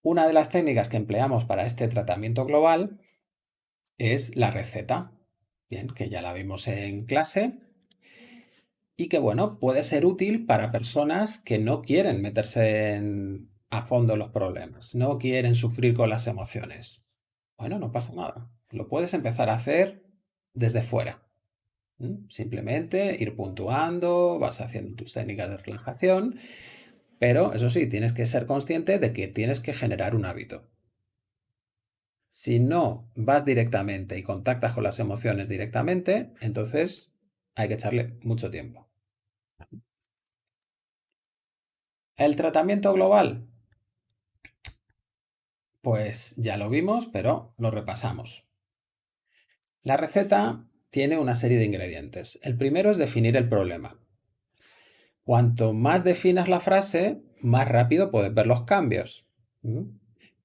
Una de las técnicas que empleamos para este tratamiento global es la receta, bien, que ya la vimos en clase y que, bueno, puede ser útil para personas que no quieren meterse a fondo en los problemas, no quieren sufrir con las emociones. Bueno, no pasa nada. Lo puedes empezar a hacer desde fuera. Simplemente ir puntuando, vas haciendo tus técnicas de relajación pero eso sí, tienes que ser consciente de que tienes que generar un hábito. Si no vas directamente y contactas con las emociones directamente, entonces hay que echarle mucho tiempo. El tratamiento global. Pues ya lo vimos, pero lo repasamos. La receta tiene una serie de ingredientes. El primero es definir el problema. Cuanto más definas la frase, más rápido puedes ver los cambios.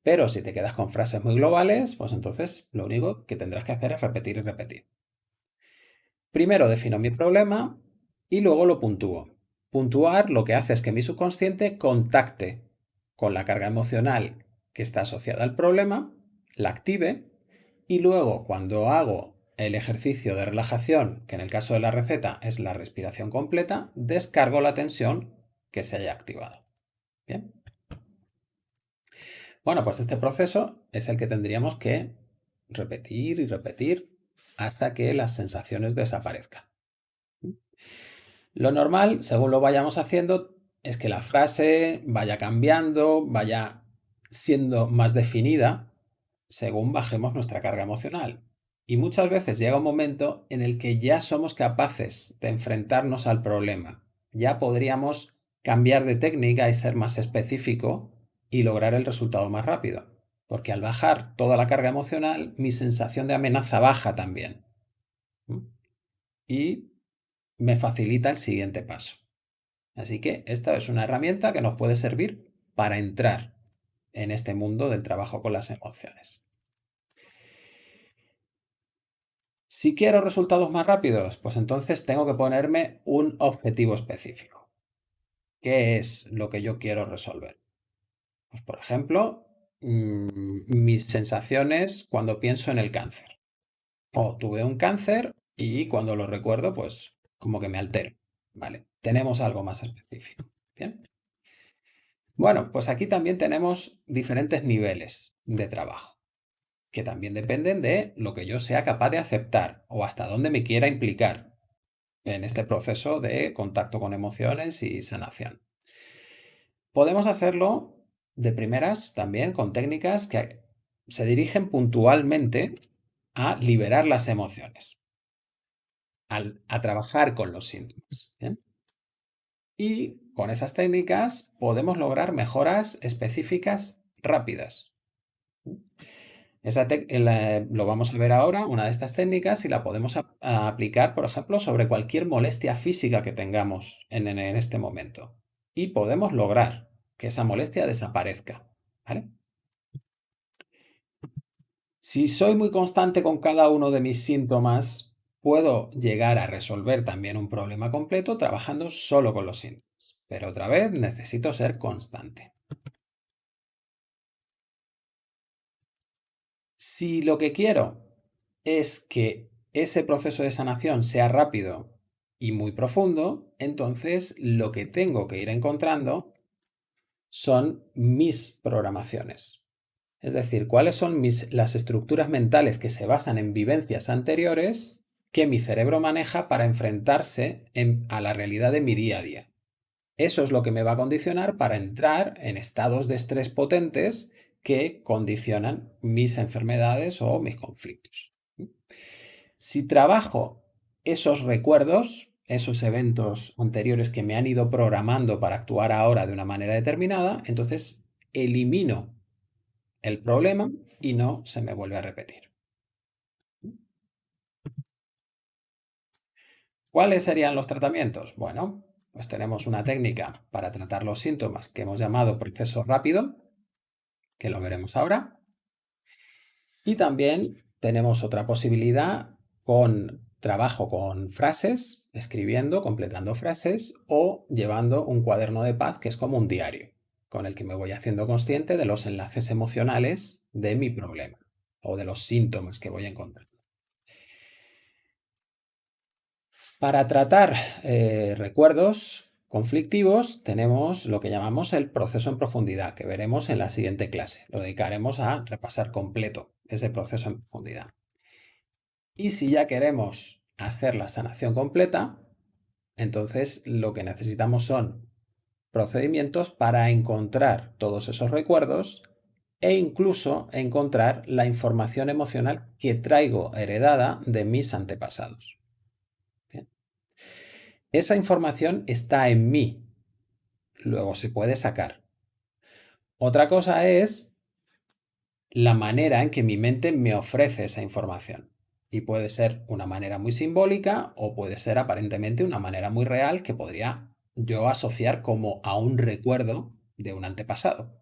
Pero si te quedas con frases muy globales, pues entonces lo único que tendrás que hacer es repetir y repetir. Primero defino mi problema y luego lo puntúo. Puntuar lo que hace es que mi subconsciente contacte con la carga emocional que está asociada al problema, la active y luego cuando hago el ejercicio de relajación, que en el caso de la receta es la respiración completa, descargo la tensión que se haya activado. Bien. Bueno, pues este proceso es el que tendríamos que repetir y repetir hasta que las sensaciones desaparezcan. Lo normal, según lo vayamos haciendo, es que la frase vaya cambiando, vaya siendo más definida según bajemos nuestra carga emocional. Y muchas veces llega un momento en el que ya somos capaces de enfrentarnos al problema. Ya podríamos cambiar de técnica y ser más específico y lograr el resultado más rápido. Porque al bajar toda la carga emocional, mi sensación de amenaza baja también. Y me facilita el siguiente paso. Así que esta es una herramienta que nos puede servir para entrar en este mundo del trabajo con las emociones. Si quiero resultados más rápidos, pues entonces tengo que ponerme un objetivo específico. ¿Qué es lo que yo quiero resolver? Pues por ejemplo, mm, mis sensaciones cuando pienso en el cáncer. O tuve un cáncer y cuando lo recuerdo, pues como que me altero. Vale, tenemos algo más específico. Bien. Bueno, pues aquí también tenemos diferentes niveles de trabajo que también dependen de lo que yo sea capaz de aceptar o hasta dónde me quiera implicar en este proceso de contacto con emociones y sanación. Podemos hacerlo de primeras también con técnicas que se dirigen puntualmente a liberar las emociones, a, trabajar con los síntomas. Y con esas técnicas podemos lograr mejoras específicas rápidas lo vamos a ver ahora, una de estas técnicas, y la podemos aplicar, por ejemplo, sobre cualquier molestia física que tengamos en, en, este momento. Y podemos lograr que esa molestia desaparezca. Si soy muy constante con cada uno de mis síntomas, puedo llegar a resolver también un problema completo trabajando solo con los síntomas. Pero otra vez necesito ser constante. Si lo que quiero es que ese proceso de sanación sea rápido y muy profundo, entonces lo que tengo que ir encontrando son mis programaciones. Es decir, cuáles son las estructuras mentales que se basan en vivencias anteriores que mi cerebro maneja para enfrentarse a la realidad de mi día a día. Eso es lo que me va a condicionar para entrar en estados de estrés potentes que condicionan mis enfermedades o mis conflictos. Si trabajo esos recuerdos, esos eventos anteriores que me han ido programando para actuar ahora de una manera determinada, entonces elimino el problema y no se me vuelve a repetir. ¿Cuáles serían los tratamientos? Bueno, pues tenemos una técnica para tratar los síntomas que hemos llamado proceso rápido, que lo veremos ahora. Y también tenemos otra posibilidad con trabajo con frases, escribiendo, completando frases o llevando un cuaderno de paz que es como un diario, con el que me voy haciendo consciente de los enlaces emocionales de mi problema o de los síntomas que voy a encontrar. Para tratar eh, recuerdos conflictivos tenemos lo que llamamos el proceso en profundidad, que veremos en la siguiente clase. Lo dedicaremos a repasar completo ese proceso en profundidad. Y si ya queremos hacer la sanación completa, entonces lo que necesitamos son procedimientos para encontrar todos esos recuerdos e incluso encontrar la información emocional que traigo heredada de mis antepasados. Esa información está en mí, luego se puede sacar. Otra cosa es la manera en que mi mente me ofrece esa información. Y puede ser una manera muy simbólica o puede ser aparentemente una manera muy real que podría yo asociar como a un recuerdo de un antepasado.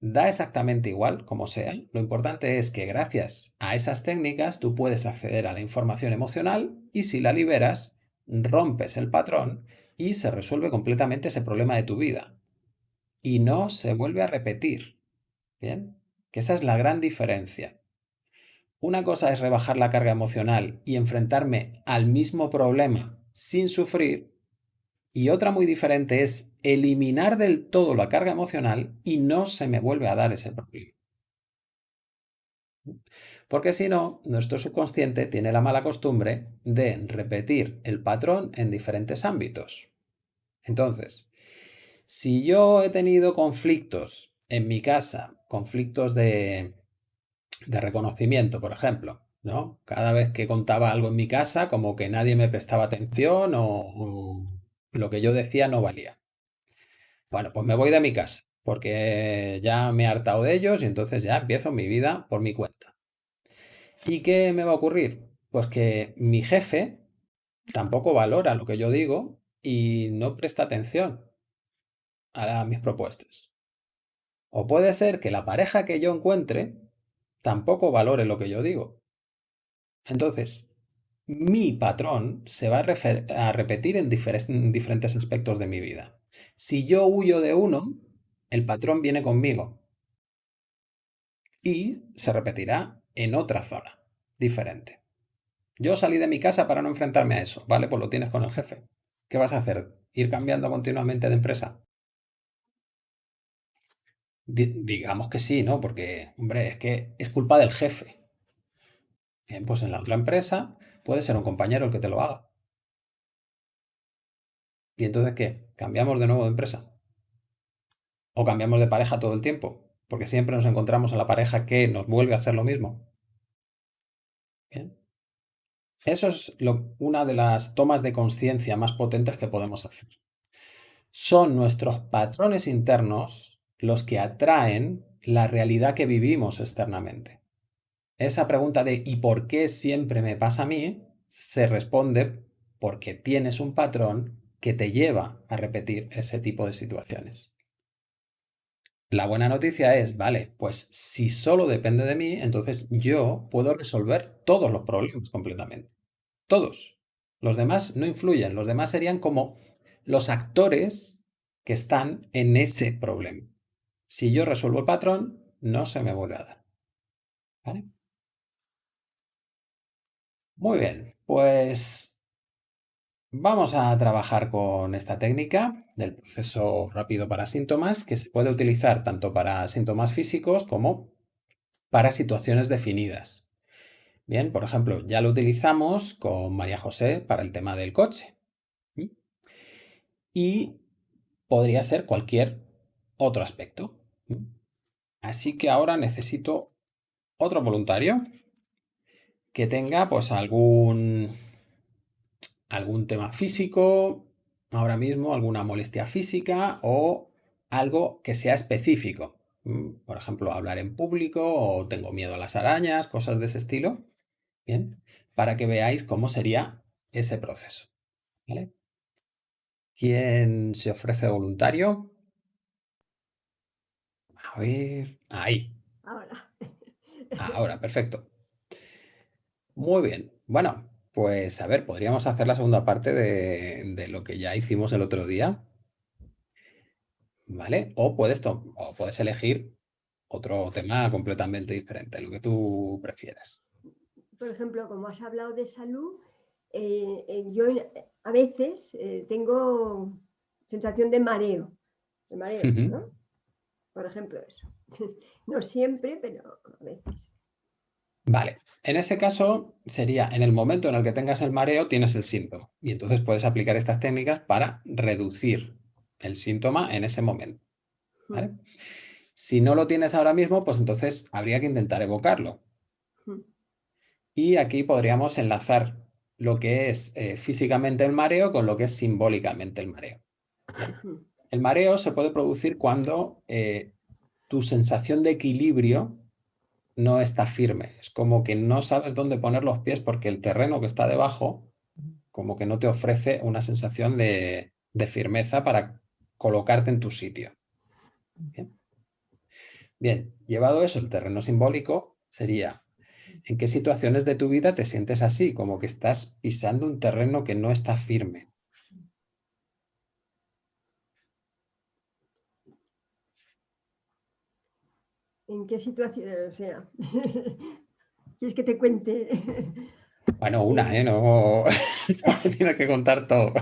Da exactamente igual como sea, lo importante es que gracias a esas técnicas tú puedes acceder a la información emocional y si la liberas, rompes el patrón y se resuelve completamente ese problema de tu vida. Y no se vuelve a repetir. ¿Bien? Que esa es la gran diferencia. Una cosa es rebajar la carga emocional y enfrentarme al mismo problema sin sufrir y otra muy diferente es eliminar del todo la carga emocional y no se me vuelve a dar ese problema. Porque si no, nuestro subconsciente tiene la mala costumbre de repetir el patrón en diferentes ámbitos. Entonces, si yo he tenido conflictos en mi casa, conflictos de de reconocimiento, por ejemplo. ¿no? Cada vez que contaba algo en mi casa, como que nadie me prestaba atención o, lo que yo decía no valía. Bueno, pues me voy de mi casa, porque ya me he hartado de ellos y entonces ya empiezo mi vida por mi cuenta. ¿Y qué me va a ocurrir? Pues que mi jefe tampoco valora lo que yo digo y no presta atención a mis propuestas. O puede ser que la pareja que yo encuentre tampoco valore lo que yo digo. Entonces, mi patrón se va a, repetir en, en diferentes aspectos de mi vida. Si yo huyo de uno, el patrón viene conmigo y se repetirá en otra zona diferente. Yo salí de mi casa para no enfrentarme a eso, ¿vale? Pues lo tienes con el jefe. ¿Qué vas a hacer? ¿Ir cambiando continuamente de empresa? Digamos que sí, ¿no? Porque, hombre, es que es culpa del jefe. Bien, pues en la otra empresa puede ser un compañero el que te lo haga. ¿Y entonces qué? ¿Cambiamos de nuevo de empresa? ¿O cambiamos de pareja todo el tiempo? Porque siempre nos encontramos en la pareja que nos vuelve a hacer lo mismo. Bien. Eso es una de las tomas de conciencia más potentes que podemos hacer. Son nuestros patrones internos los que atraen la realidad que vivimos externamente. Esa pregunta de ¿y por qué siempre me pasa a mí? se responde porque tienes un patrón que te lleva a repetir ese tipo de situaciones. La buena noticia es, vale, pues si solo depende de mí, entonces yo puedo resolver todos los problemas completamente. Todos. Los demás no influyen, los demás serían como los actores que están en ese problema. Si yo resuelvo el patrón, no se me vuelve a dar. ¿Vale? Muy bien, pues vamos a trabajar con esta técnica del proceso rápido para síntomas que se puede utilizar tanto para síntomas físicos como para situaciones definidas. Bien, por ejemplo, ya lo utilizamos con María José para el tema del coche. Y podría ser cualquier otro aspecto. Así que ahora necesito otro voluntario que tenga pues algún, algún tema físico, ahora mismo alguna molestia física o algo que sea específico. Mm, Por ejemplo, hablar en público o tengo miedo a las arañas, cosas de ese estilo. Bien, para que veáis cómo sería ese proceso. ¿Quién se ofrece voluntario? A ver, ahí, Ahora. ahora, perfecto. Muy bien. Bueno, pues a ver, podríamos hacer la segunda parte de, de lo que ya hicimos el otro día. ¿Vale? O puedes, o puedes elegir otro tema completamente diferente, lo que tú prefieras. Por ejemplo, como has hablado de salud, eh, eh, yo a veces eh, tengo sensación de mareo. De mareo. ¿no? Por ejemplo, eso. No siempre, pero a veces. Vale, en ese caso sería en el momento en el que tengas el mareo tienes el síntoma y entonces puedes aplicar estas técnicas para reducir el síntoma en ese momento. ¿vale? Si no lo tienes ahora mismo, pues entonces habría que intentar evocarlo. Mm. Y aquí podríamos enlazar lo que es eh, físicamente el mareo con lo que es simbólicamente el mareo. Mm. El mareo se puede producir cuando eh, tu sensación de equilibrio no está firme. Es como que no sabes dónde poner los pies porque el terreno que está debajo como que no te ofrece una sensación de, firmeza para colocarte en tu sitio. Bien. Bien, llevado eso, el terreno simbólico sería ¿en qué situaciones de tu vida te sientes así? Como que estás pisando un terreno que no está firme. ¿En qué situación? O sea, ¿quieres que te cuente? Bueno, una, ¿eh? No, no tienes que contar todo.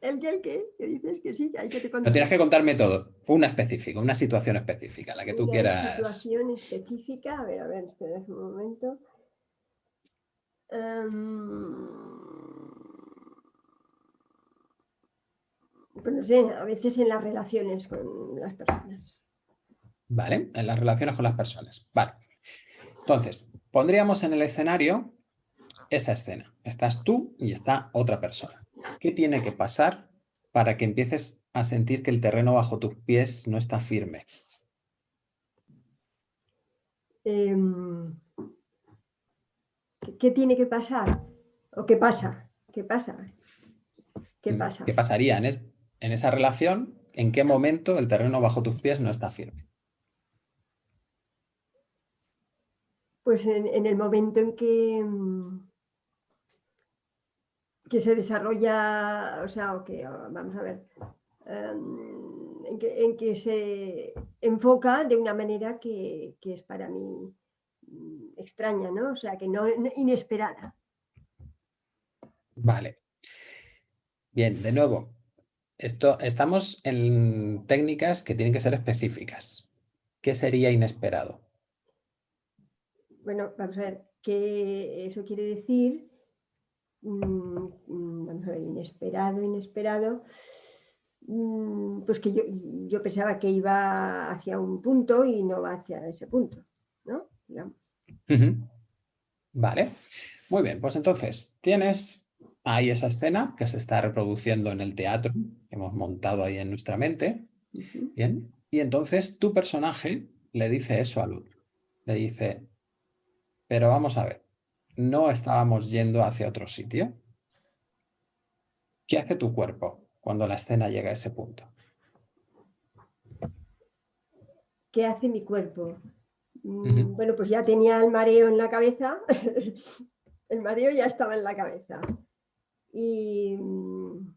¿El qué? ¿El qué? ¿Qué dices que sí? Hay que te No contar. tienes que contarme todo. Una específica, una situación específica, la que tú Una quieras. situación específica. A ver, a ver, espera un momento. Em, Pues no sé, a veces en las relaciones con las personas. ¿Vale? En las relaciones con las personas. Vale. Entonces, pondríamos en el escenario esa escena. Estás tú y está otra persona. ¿Qué tiene que pasar para que empieces a sentir que el terreno bajo tus pies no está firme? Em, ¿qué- ¿Qué tiene que pasar? ¿O qué pasa? ¿Qué pasa? ¿Qué Mm, pasa? ¿Qué pasaría en, es- en esa relación? ¿En qué momento el terreno bajo tus pies no está firme? Pues en, el momento en que, mm, que se desarrolla, o sea, o que, ah, vamos a ver, em, en, que, en que se enfoca de una manera que, que es para mí mm, extraña, ¿no? O sea, que no- inesperada. Vale. Bien, de nuevo, esto, estamos en técnicas que tienen que ser específicas. ¿Qué sería inesperado? Bueno, vamos a ver, que eso quiere decir, mm, mm, vamos a ver, inesperado, inesperado, mm, pues que yo, yo pensaba que iba hacia un punto y no va hacia ese punto, ¿no? Digamos. Vale, muy bien, pues entonces tienes ahí esa escena que se está reproduciendo en el teatro que hemos montado ahí en nuestra mente. ¿bien? Y entonces tu personaje le dice eso al otro, le dice, pero vamos a ver, no estábamos yendo hacia otro sitio. ¿Qué hace tu cuerpo cuando la escena llega a ese punto? ¿Qué hace mi cuerpo? Mm. Bueno, pues ya tenía el mareo en la cabeza, el mareo ya estaba en la cabeza. Y mm,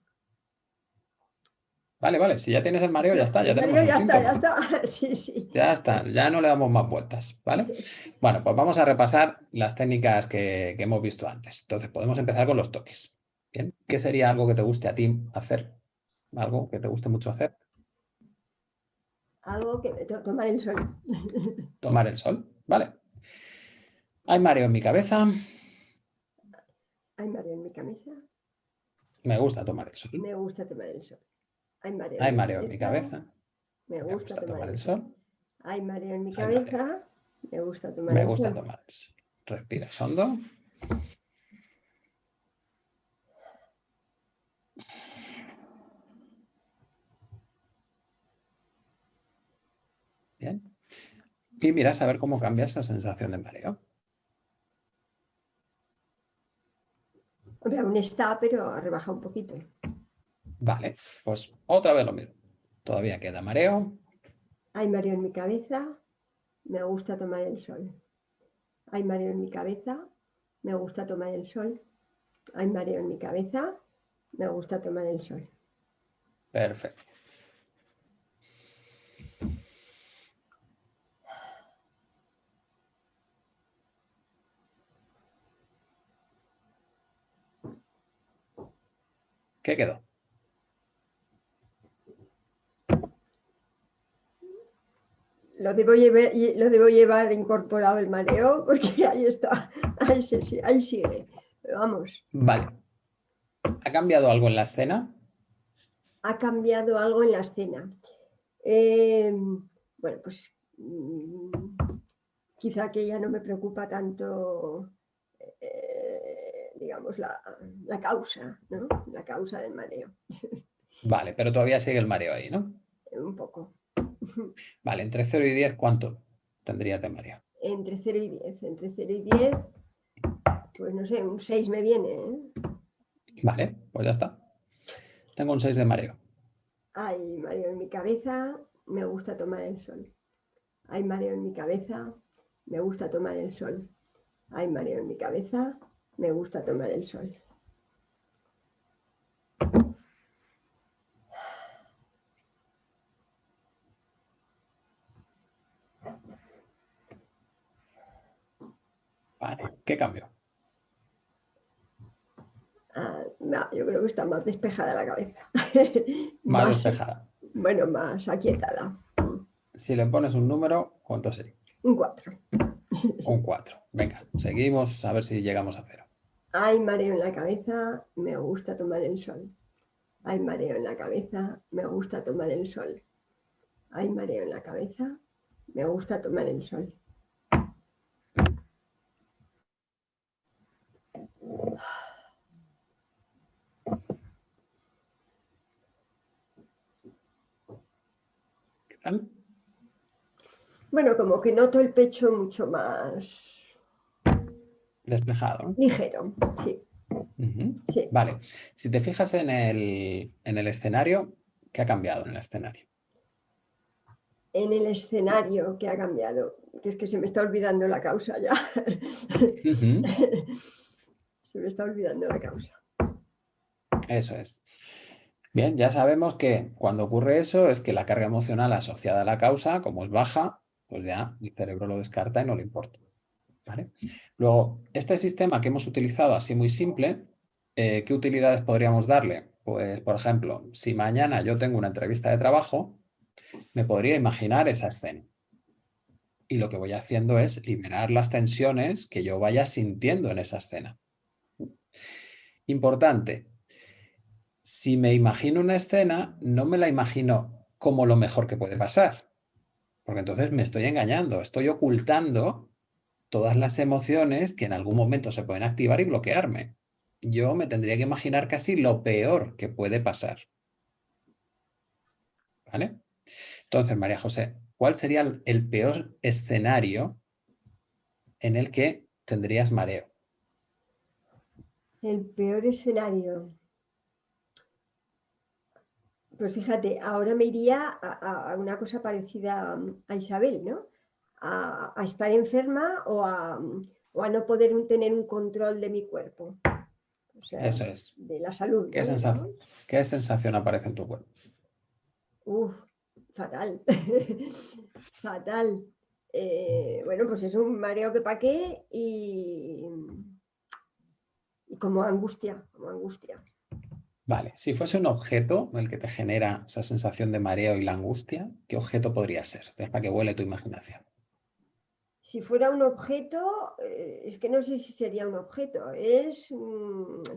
Vale, vale, si ya tienes el mareo, ya está, ya tenemos ya está, ya está, sí, sí. Ya está, ya no le damos más vueltas, ¿vale? Bueno, pues vamos a repasar las técnicas que, que hemos visto antes. Entonces, podemos empezar con los toques. Bien, ¿qué sería algo que te guste a ti hacer? Algo que te guste mucho hacer. Algo que to- tomar el sol. Tomar el sol, ¿vale? Hay mareo en mi cabeza, Hay mareo en mi camisa. me gusta tomar el sol. Me gusta tomar el sol. Hay mareo, Hay mareo en mi cabeza, Me me gusta, tomar el sol. Hay mareo en mi Hay mareo. cabeza. Me gusta tomar Me el gusta sol. tomar el sol. Respiras hondo. Bien. Y miras a ver cómo cambia esa sensación de mareo. Hombre, aún está, pero ha rebajado un poquito. Vale, pues otra vez lo mismo. Todavía queda mareo. Hay mareo en mi cabeza, me gusta tomar el sol. Hay mareo en mi cabeza, me gusta tomar el sol. Hay mareo en mi cabeza, me gusta tomar el sol. Perfecto. ¿Qué quedó? Lo debo, llevar, lo debo llevar incorporado el mareo porque ahí está, ahí, sí, ahí sigue. Pero vamos. Vale. ¿Ha cambiado algo en la escena? Ha cambiado algo en la escena. Eh, bueno, pues mm, quizá que ya no me preocupa tanto, eh, digamos, la, la, causa, ¿no? La causa del mareo. Vale, pero todavía sigue el mareo ahí, ¿no? Un poco. Vale, entre 0 y 10, ¿cuánto tendría de mareo? Entre 0 y 10. Entre 0 y 10, pues no sé, un 6 me viene. ¿eh? Vale, pues ya está. Tengo un 6 de mareo. Hay mareo en mi cabeza, me gusta tomar el sol. Hay mareo en mi cabeza, me gusta tomar el sol. Hay mareo en mi cabeza, me gusta tomar el sol. Vale, ¿qué cambio? Ah, no, yo creo que está más despejada la cabeza. más, despejada. Bueno, más aquietada. Si le pones un número, ¿cuánto sería? Un 4. un 4. Venga, seguimos a ver si llegamos a cero. Hay mareo en la cabeza, me gusta tomar el sol. Hay mareo en la cabeza, me gusta tomar el sol. Hay mareo en la cabeza, me gusta tomar el sol. ¿Qué tal? Bueno, como que noto el pecho mucho más... Despejado. Ligero, sí. sí. Vale. Si te fijas en el, en el escenario, ¿qué ha cambiado en el escenario? En el escenario, ¿qué ha cambiado? Que es que se me está olvidando la causa ya. se me está olvidando la causa. Eso es. Bien, ya sabemos que cuando ocurre eso es que la carga emocional asociada a la causa, como es baja, pues ya el cerebro lo descarta y no le importa. Luego, este sistema que hemos utilizado así muy simple, eh, ¿qué utilidades podríamos darle? Pues, por ejemplo, si mañana yo tengo una entrevista de trabajo, me podría imaginar esa escena. Y lo que voy haciendo es liberar las tensiones que yo vaya sintiendo en esa escena. Importante, si me imagino una escena, no me la imagino como lo mejor que puede pasar. Porque entonces me estoy engañando, estoy ocultando todas las emociones que en algún momento se pueden activar y bloquearme. Yo me tendría que imaginar casi lo peor que puede pasar. ¿Vale? Entonces, María José, ¿cuál sería el peor escenario en el que tendrías mareo? El peor escenario. Pues fíjate, ahora me iría a, una cosa parecida a Isabel, ¿no? A, estar enferma o a, no poder tener un control de mi cuerpo. Eso es. De la salud. ¿Qué, sensación, ¿Qué sensación aparece en tu cuerpo? Uf, fatal. fatal. Eh, bueno, pues es un mareo que paqué y, y como angustia, como angustia. Vale, si fuese un objeto el que te genera esa sensación de mareo y la angustia, ¿qué objeto podría ser? Deja que huele tu imaginación. Si fuera un objeto, eh, es que no sé si sería un objeto, es,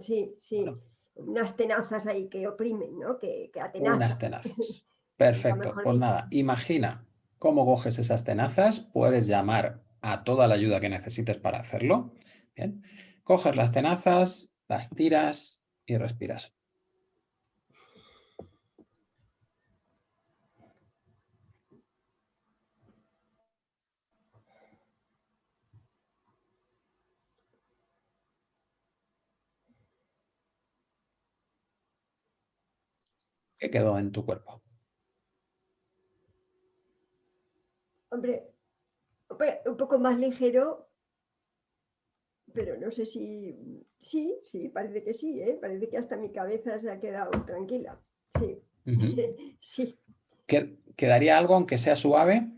sí, sí, unas tenazas ahí que oprimen, ¿no? Que, que atenazan. Unas tenazas. Perfecto, pues nada, imagina cómo coges esas tenazas, puedes llamar a toda la ayuda que necesites para hacerlo. Bien. Coges las tenazas, las tiras y respiras. ¿Qué quedó en tu cuerpo? Hombre, un poco más ligero, pero no sé si... Sí, sí, parece que sí, ¿eh? parece que hasta mi cabeza se ha quedado tranquila. Sí, sí. ¿Quedaría algo aunque sea suave?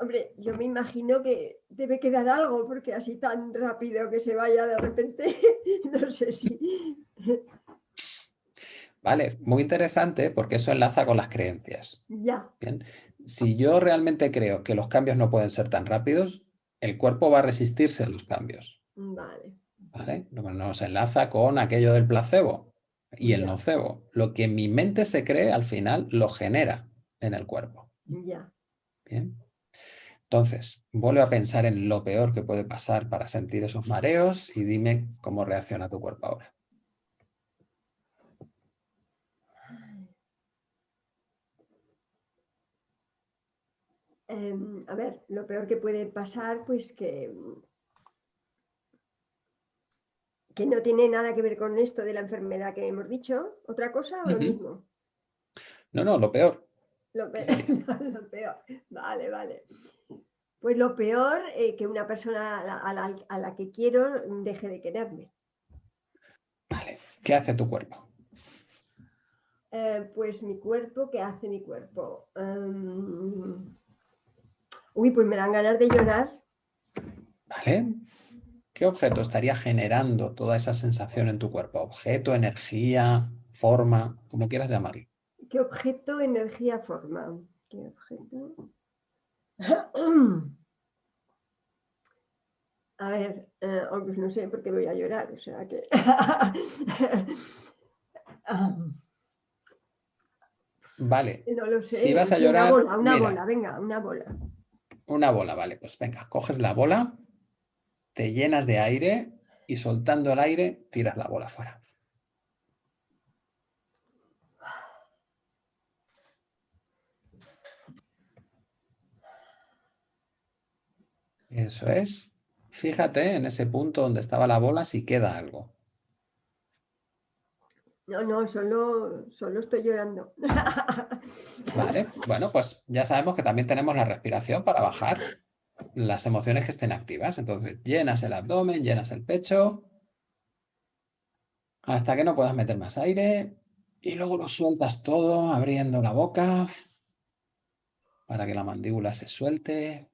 Hombre, yo me imagino que debe quedar algo, porque así tan rápido que se vaya de repente, no sé si... Vale, muy interesante porque eso enlaza con las creencias. Ya. Bien. Si yo realmente creo que los cambios no pueden ser tan rápidos, el cuerpo va a resistirse a los cambios. Vale. ¿Vale? Nos enlaza con aquello del placebo y el nocebo. Lo que mi mente se cree, al final, lo genera en el cuerpo. Ya. Bien. Entonces, vuelve a pensar en lo peor que puede pasar para sentir esos mareos y dime cómo reacciona tu cuerpo ahora. Em, a ver, lo peor que puede pasar, pues que, que no tiene nada que ver con esto de la enfermedad que hemos dicho. ¿Otra cosa o lo mismo? No, no, lo peor. Lo peor, lo peor. Vale, vale. Pues lo peor, eh, que una persona a la, a la, que quiero deje de quererme. Vale. ¿Qué hace tu cuerpo? Eh, pues mi cuerpo, ¿qué hace mi cuerpo? Em, Uy, pues me dan ganas de llorar. Vale. ¿Qué objeto estaría generando toda esa sensación en tu cuerpo? ¿Objeto, energía, forma, como quieras llamarlo? ¿Qué objeto, energía, forma? ¿Qué objeto? A ver, eh, pues no sé por qué voy a llorar, o sea que... vale. No lo sé. Si vas a llorar... Una bola, una bola, venga, una bola. Una bola, vale, pues venga, coges la bola, te llenas de aire y soltando el aire tiras la bola fuera. Eso es. Fíjate en ese punto donde estaba la bola si queda algo. No, no, solo, solo estoy llorando. Vale, bueno, pues ya sabemos que también tenemos la respiración para bajar las emociones que estén activas. Entonces, llenas el abdomen, llenas el pecho, hasta que no puedas meter más aire y luego lo sueltas todo abriendo la boca para que la mandíbula se suelte.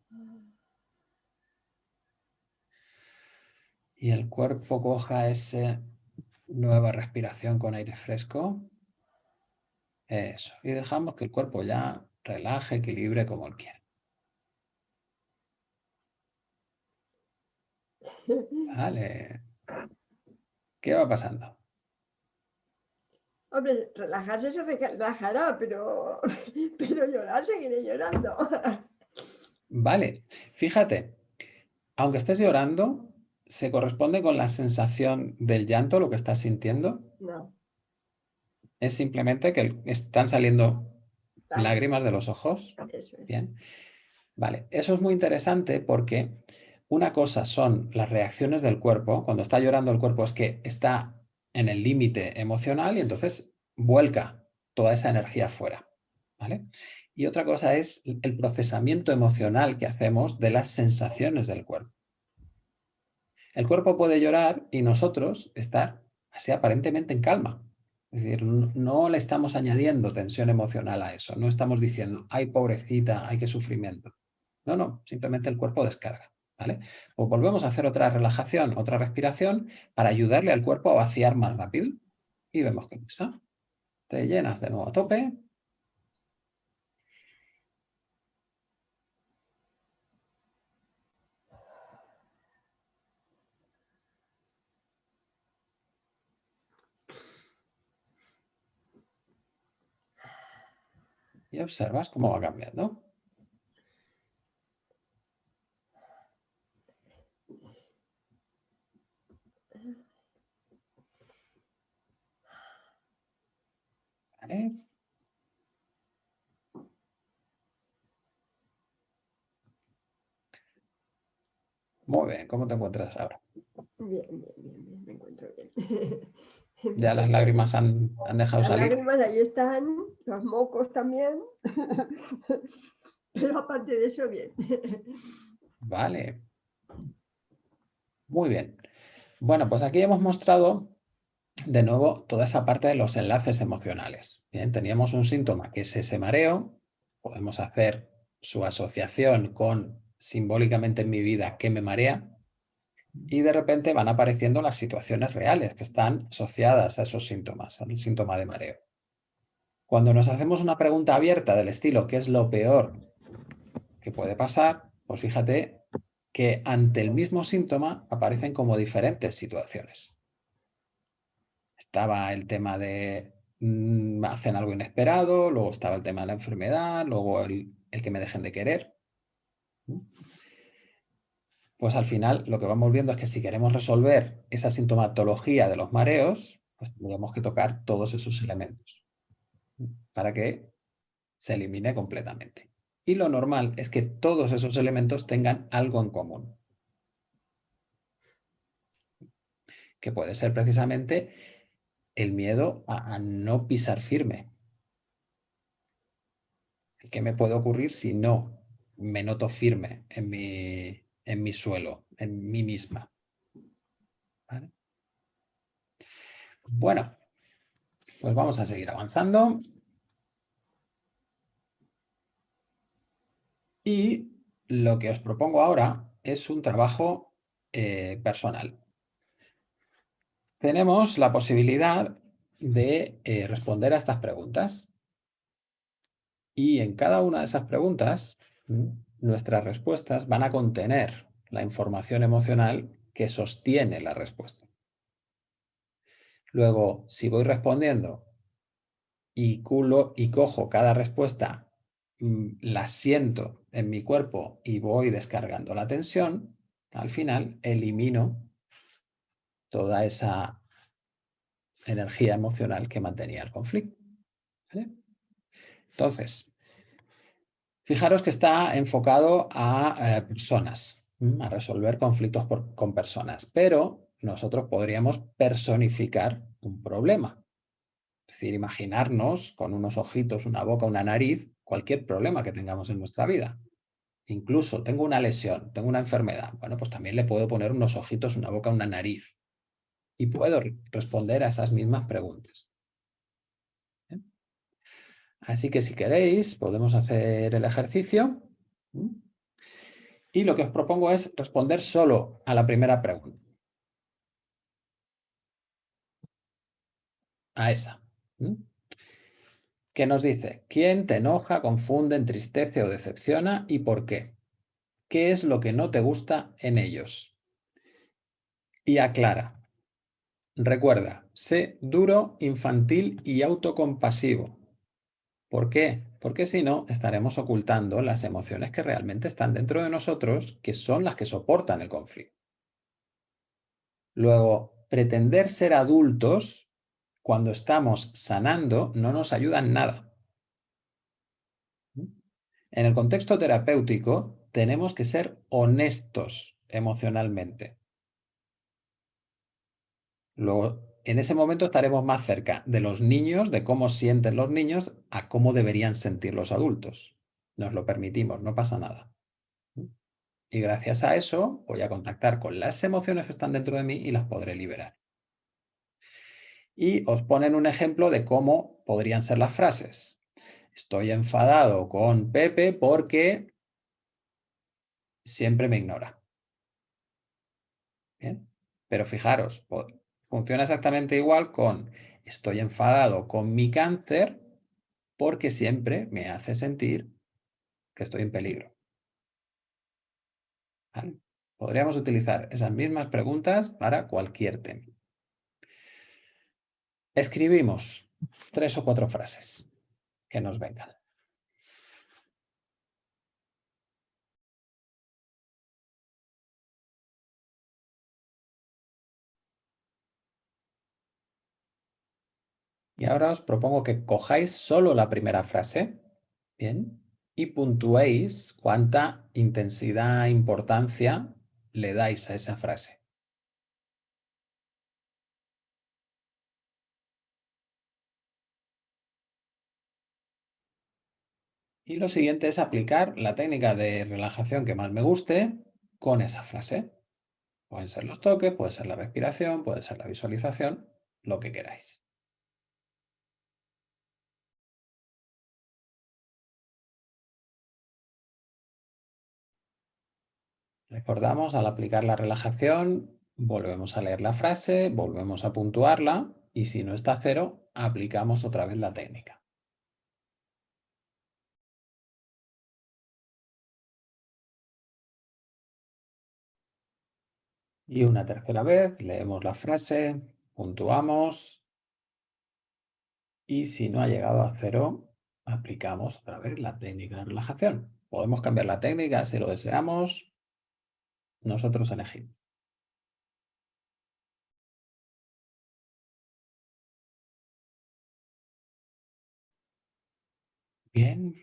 Y el cuerpo coja ese Nueva respiración con aire fresco. Eso. Y dejamos que el cuerpo ya relaje, equilibre como él quiere. Vale. ¿Qué va pasando? Hombre, relajarse se relajará, pero, pero llorar seguiré llorando. Vale, fíjate, aunque estés llorando, ¿Se corresponde con la sensación del llanto, lo que estás sintiendo? No. Es simplemente que están saliendo lágrimas de los ojos. Eso es. Bien. Vale, eso es muy interesante porque una cosa son las reacciones del cuerpo. Cuando está llorando el cuerpo es que está en el límite emocional y entonces vuelca toda esa energía fuera. ¿vale? Y otra cosa es el procesamiento emocional que hacemos de las sensaciones del cuerpo. El cuerpo puede llorar y nosotros estar así aparentemente en calma. Es decir, no le estamos añadiendo tensión emocional a eso. No estamos diciendo, ay, pobrecita, ay, qué sufrimiento. No, no, simplemente el cuerpo descarga. ¿vale? O volvemos a hacer otra relajación, otra respiración para ayudarle al cuerpo a vaciar más rápido. Y vemos qué pasa. Te llenas de nuevo a tope y observas cómo va cambiando. Vale. Muy bien, ¿cómo te encuentras ahora? Bien, bien, bien, bien. me encuentro bien. Ya las lágrimas han, han dejado Las salir. lágrimas ahí están, los mocos también. Pero aparte de eso, bien. Vale. Muy bien. Bueno, pues aquí hemos mostrado de nuevo toda esa parte de los enlaces emocionales. Bien, teníamos un síntoma que es ese mareo. Podemos hacer su asociación con simbólicamente en mi vida que me marea. Y de repente van apareciendo las situaciones reales que están asociadas a esos síntomas, al síntoma de mareo. Cuando nos hacemos una pregunta abierta del estilo ¿qué es lo peor que puede pasar? Pues fíjate que ante el mismo síntoma aparecen como diferentes situaciones. Estaba el tema de mm, hacen algo inesperado, luego estaba el tema de la enfermedad, luego el, el que me dejen de querer. Pues al final lo que vamos viendo es que si queremos resolver esa sintomatología de los mareos, pues tendríamos que tocar todos esos elementos para que se elimine completamente. Y lo normal es que todos esos elementos tengan algo en común. Que puede ser precisamente el miedo a, a no pisar firme. ¿Qué me puede ocurrir si no me noto firme en mi, en mi suelo, en mí misma? Bueno, pues vamos a seguir avanzando. Y lo que os propongo ahora es un trabajo eh, personal. Tenemos la posibilidad de eh, responder a estas preguntas. Y en cada una de esas preguntas, nuestras respuestas van a contener la información emocional que sostiene la respuesta. Luego, si voy respondiendo y, culo, y cojo cada respuesta la siento en mi cuerpo y voy descargando la tensión, al final elimino toda esa energía emocional que mantenía el conflicto. Entonces, fijaros que está enfocado a eh, personas, a resolver conflictos por, con personas, pero nosotros podríamos personificar un problema. Es decir, imaginarnos con unos ojitos, una boca, una nariz, cualquier problema que tengamos en nuestra vida. Incluso tengo una lesión, tengo una enfermedad. Bueno, pues también le puedo poner unos ojitos, una boca, una nariz. Y puedo responder a esas mismas preguntas. Así que si queréis, podemos hacer el ejercicio. Y lo que os propongo es responder solo a la primera pregunta. A esa que nos dice, ¿quién te enoja, confunde, entristece o decepciona y por qué? ¿Qué es lo que no te gusta en ellos? Y aclara. Recuerda, sé duro, infantil y autocompasivo. ¿Por qué? Porque si no, estaremos ocultando las emociones que realmente están dentro de nosotros, que son las que soportan el conflicto. Luego, pretender ser adultos cuando estamos sanando no nos ayuda en nada. En el contexto terapéutico tenemos que ser honestos emocionalmente. Luego, en ese momento estaremos más cerca de los niños, de cómo sienten los niños, a cómo deberían sentir los adultos. Nos lo permitimos, no pasa nada. Y gracias a eso voy a contactar con las emociones que están dentro de mí y las podré liberar y os ponen un ejemplo de cómo podrían ser las frases. Estoy enfadado con Pepe porque siempre me ignora. ¿Bien? Pero fijaros, funciona exactamente igual con estoy enfadado con mi cáncer porque siempre me hace sentir que estoy en peligro. Podríamos utilizar esas mismas preguntas para cualquier tema. Escribimos tres o cuatro frases que nos vengan. Y ahora os propongo que cojáis solo la primera frase, ¿bien? Y puntuéis cuánta intensidad, importancia le dais a esa frase. Y lo siguiente es aplicar la técnica de relajación que más me guste con esa frase. Pueden ser los toques, puede ser la respiración, puede ser la visualización, lo que queráis. Recordamos, al aplicar la relajación, volvemos a leer la frase, volvemos a puntuarla y si no está cero, aplicamos otra vez la técnica. Y una tercera vez, leemos la frase, puntuamos y si no ha llegado a cero, aplicamos otra vez la técnica de relajación. Podemos cambiar la técnica si lo deseamos, nosotros elegimos. Bien.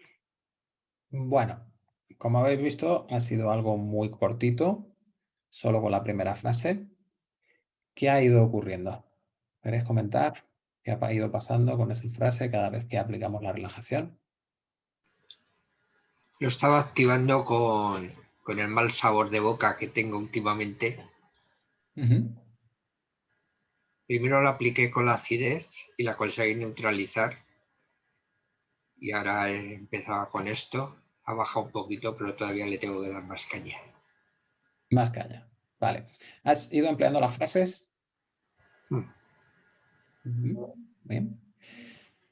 Bueno, como habéis visto, ha sido algo muy cortito, solo con la primera frase. ¿Qué ha ido ocurriendo? ¿Queréis comentar qué ha ido pasando con esa frase cada vez que aplicamos la relajación? Lo estaba activando con, con el mal sabor de boca que tengo últimamente. Primero lo apliqué con la acidez y la conseguí neutralizar. Y ahora he empezado con esto. Ha bajado un poquito, pero todavía le tengo que dar más caña. Más caña. Vale. ¿Has ido empleando las frases? Mm. Bien.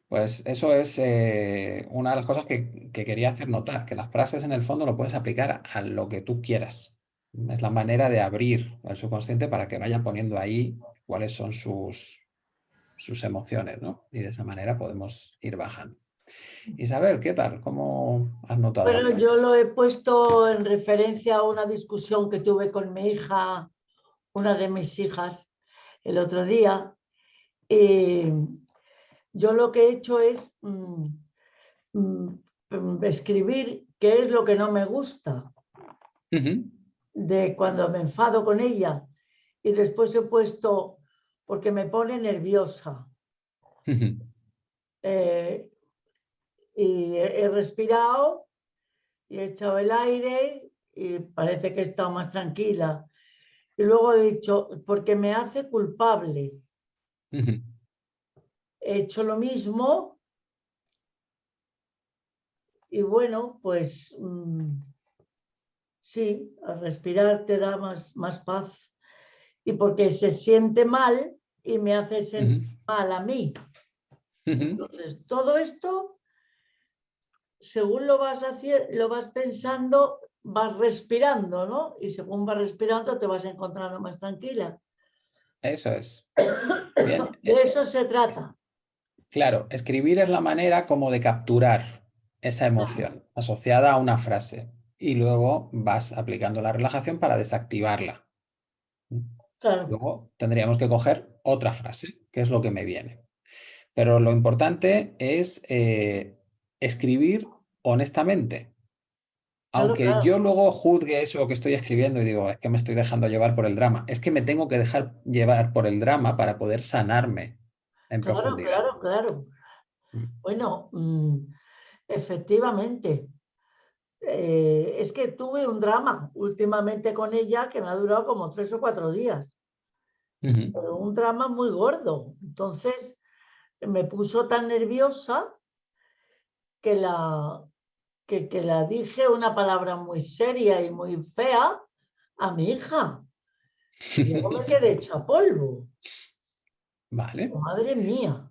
Pues eso es eh, una de las cosas que, quería hacer notar, que las frases en el fondo lo puedes aplicar a lo que tú quieras. Es la manera de abrir el subconsciente para que vaya poniendo ahí cuáles son sus, sus emociones, ¿no? Y de esa manera podemos ir bajando. Isabel, ¿qué tal? ¿Cómo has notado? Bueno, yo lo he puesto en referencia a una discusión que tuve con mi hija, una de mis hijas, el otro día. Y yo lo que he hecho es mm, mm, escribir qué es lo que no me gusta. De cuando me enfado con ella y después he puesto porque me pone nerviosa. Eh, y he, respirado y he echado el aire y parece que he estado más tranquila. Y luego he dicho, porque me hace culpable he hecho lo mismo y bueno, pues mm, sí, al respirar te da más, más paz y porque se siente mal y me hace sentir mal a mí. Entonces, todo esto, según lo vas, haciendo, lo vas pensando, vas respirando, ¿no? Y según vas respirando te vas encontrando más tranquila. Eso es. De eso se trata. Claro, escribir es la manera como de capturar esa emoción asociada a una frase y luego vas aplicando la relajación para desactivarla. Luego tendríamos que coger otra frase, que es lo que me viene. Pero lo importante es eh, escribir honestamente. Aunque yo luego juzgue eso que estoy escribiendo y digo, es que me estoy dejando llevar por el drama, es que me tengo que dejar llevar por el drama para poder sanarme claro, Claro, claro. Mm. Bueno, mm, efectivamente. Eh, es que tuve un drama últimamente con ella que me ha durado como tres o cuatro días. Pero un drama muy gordo. Entonces me puso tan nerviosa que la, que, que la dije una palabra muy seria y muy fea a mi hija. Y luego me quedé hecha polvo. Vale. Madre mía.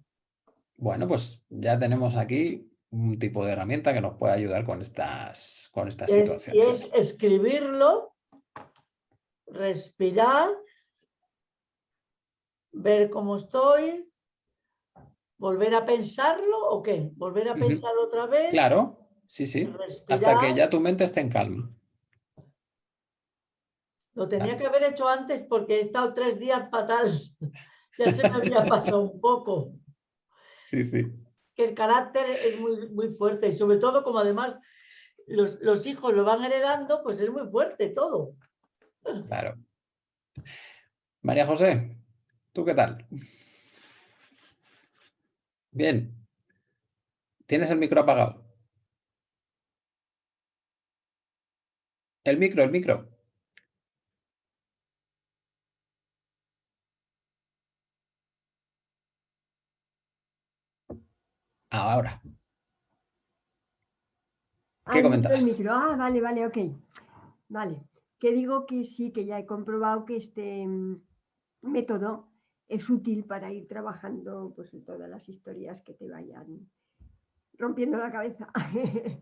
Bueno, pues ya tenemos aquí un tipo de herramienta que nos puede ayudar con estas, con estas situaciones. es escribirlo, respirar, ver cómo estoy, volver a pensarlo o qué, volver a pensar otra vez. Claro, sí, sí, hasta que ya tu mente esté en calma. Lo tenía que haber hecho antes porque he estado tres días fatal. Ya se me había pasado un poco. Sí, sí. que el carácter es muy, muy fuerte y sobre todo como además los, los hijos lo van heredando, pues es muy fuerte todo. Claro. María José, ¿tú qué tal? Bien. ¿Tienes el micro apagado? El micro, el micro. Ahora. ¿Qué Ah, micro, el comentabas? micro. Ah, vale, vale, ok. Vale. Que digo que sí, que ya he comprobado que este mm, método es útil para ir trabajando pues, en todas las historias que te vayan rompiendo la cabeza.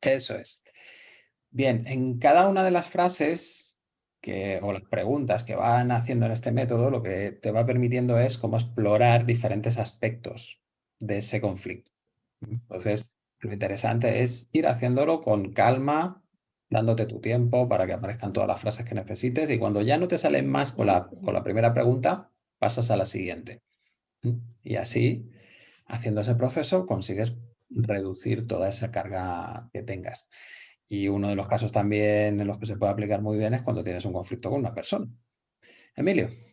Eso es. Bien, en cada una de las frases que, o las preguntas que van haciendo en este método, lo que te va permitiendo es cómo explorar diferentes aspectos de ese conflicto. Entonces, lo interesante es ir haciéndolo con calma, dándote tu tiempo para que aparezcan todas las frases que necesites y cuando ya no te salen más con la, con la primera pregunta, pasas a la siguiente. Y así, haciendo ese proceso, consigues reducir toda esa carga que tengas. Y uno de los casos también en los que se puede aplicar muy bien es cuando tienes un conflicto con una persona. Emilio.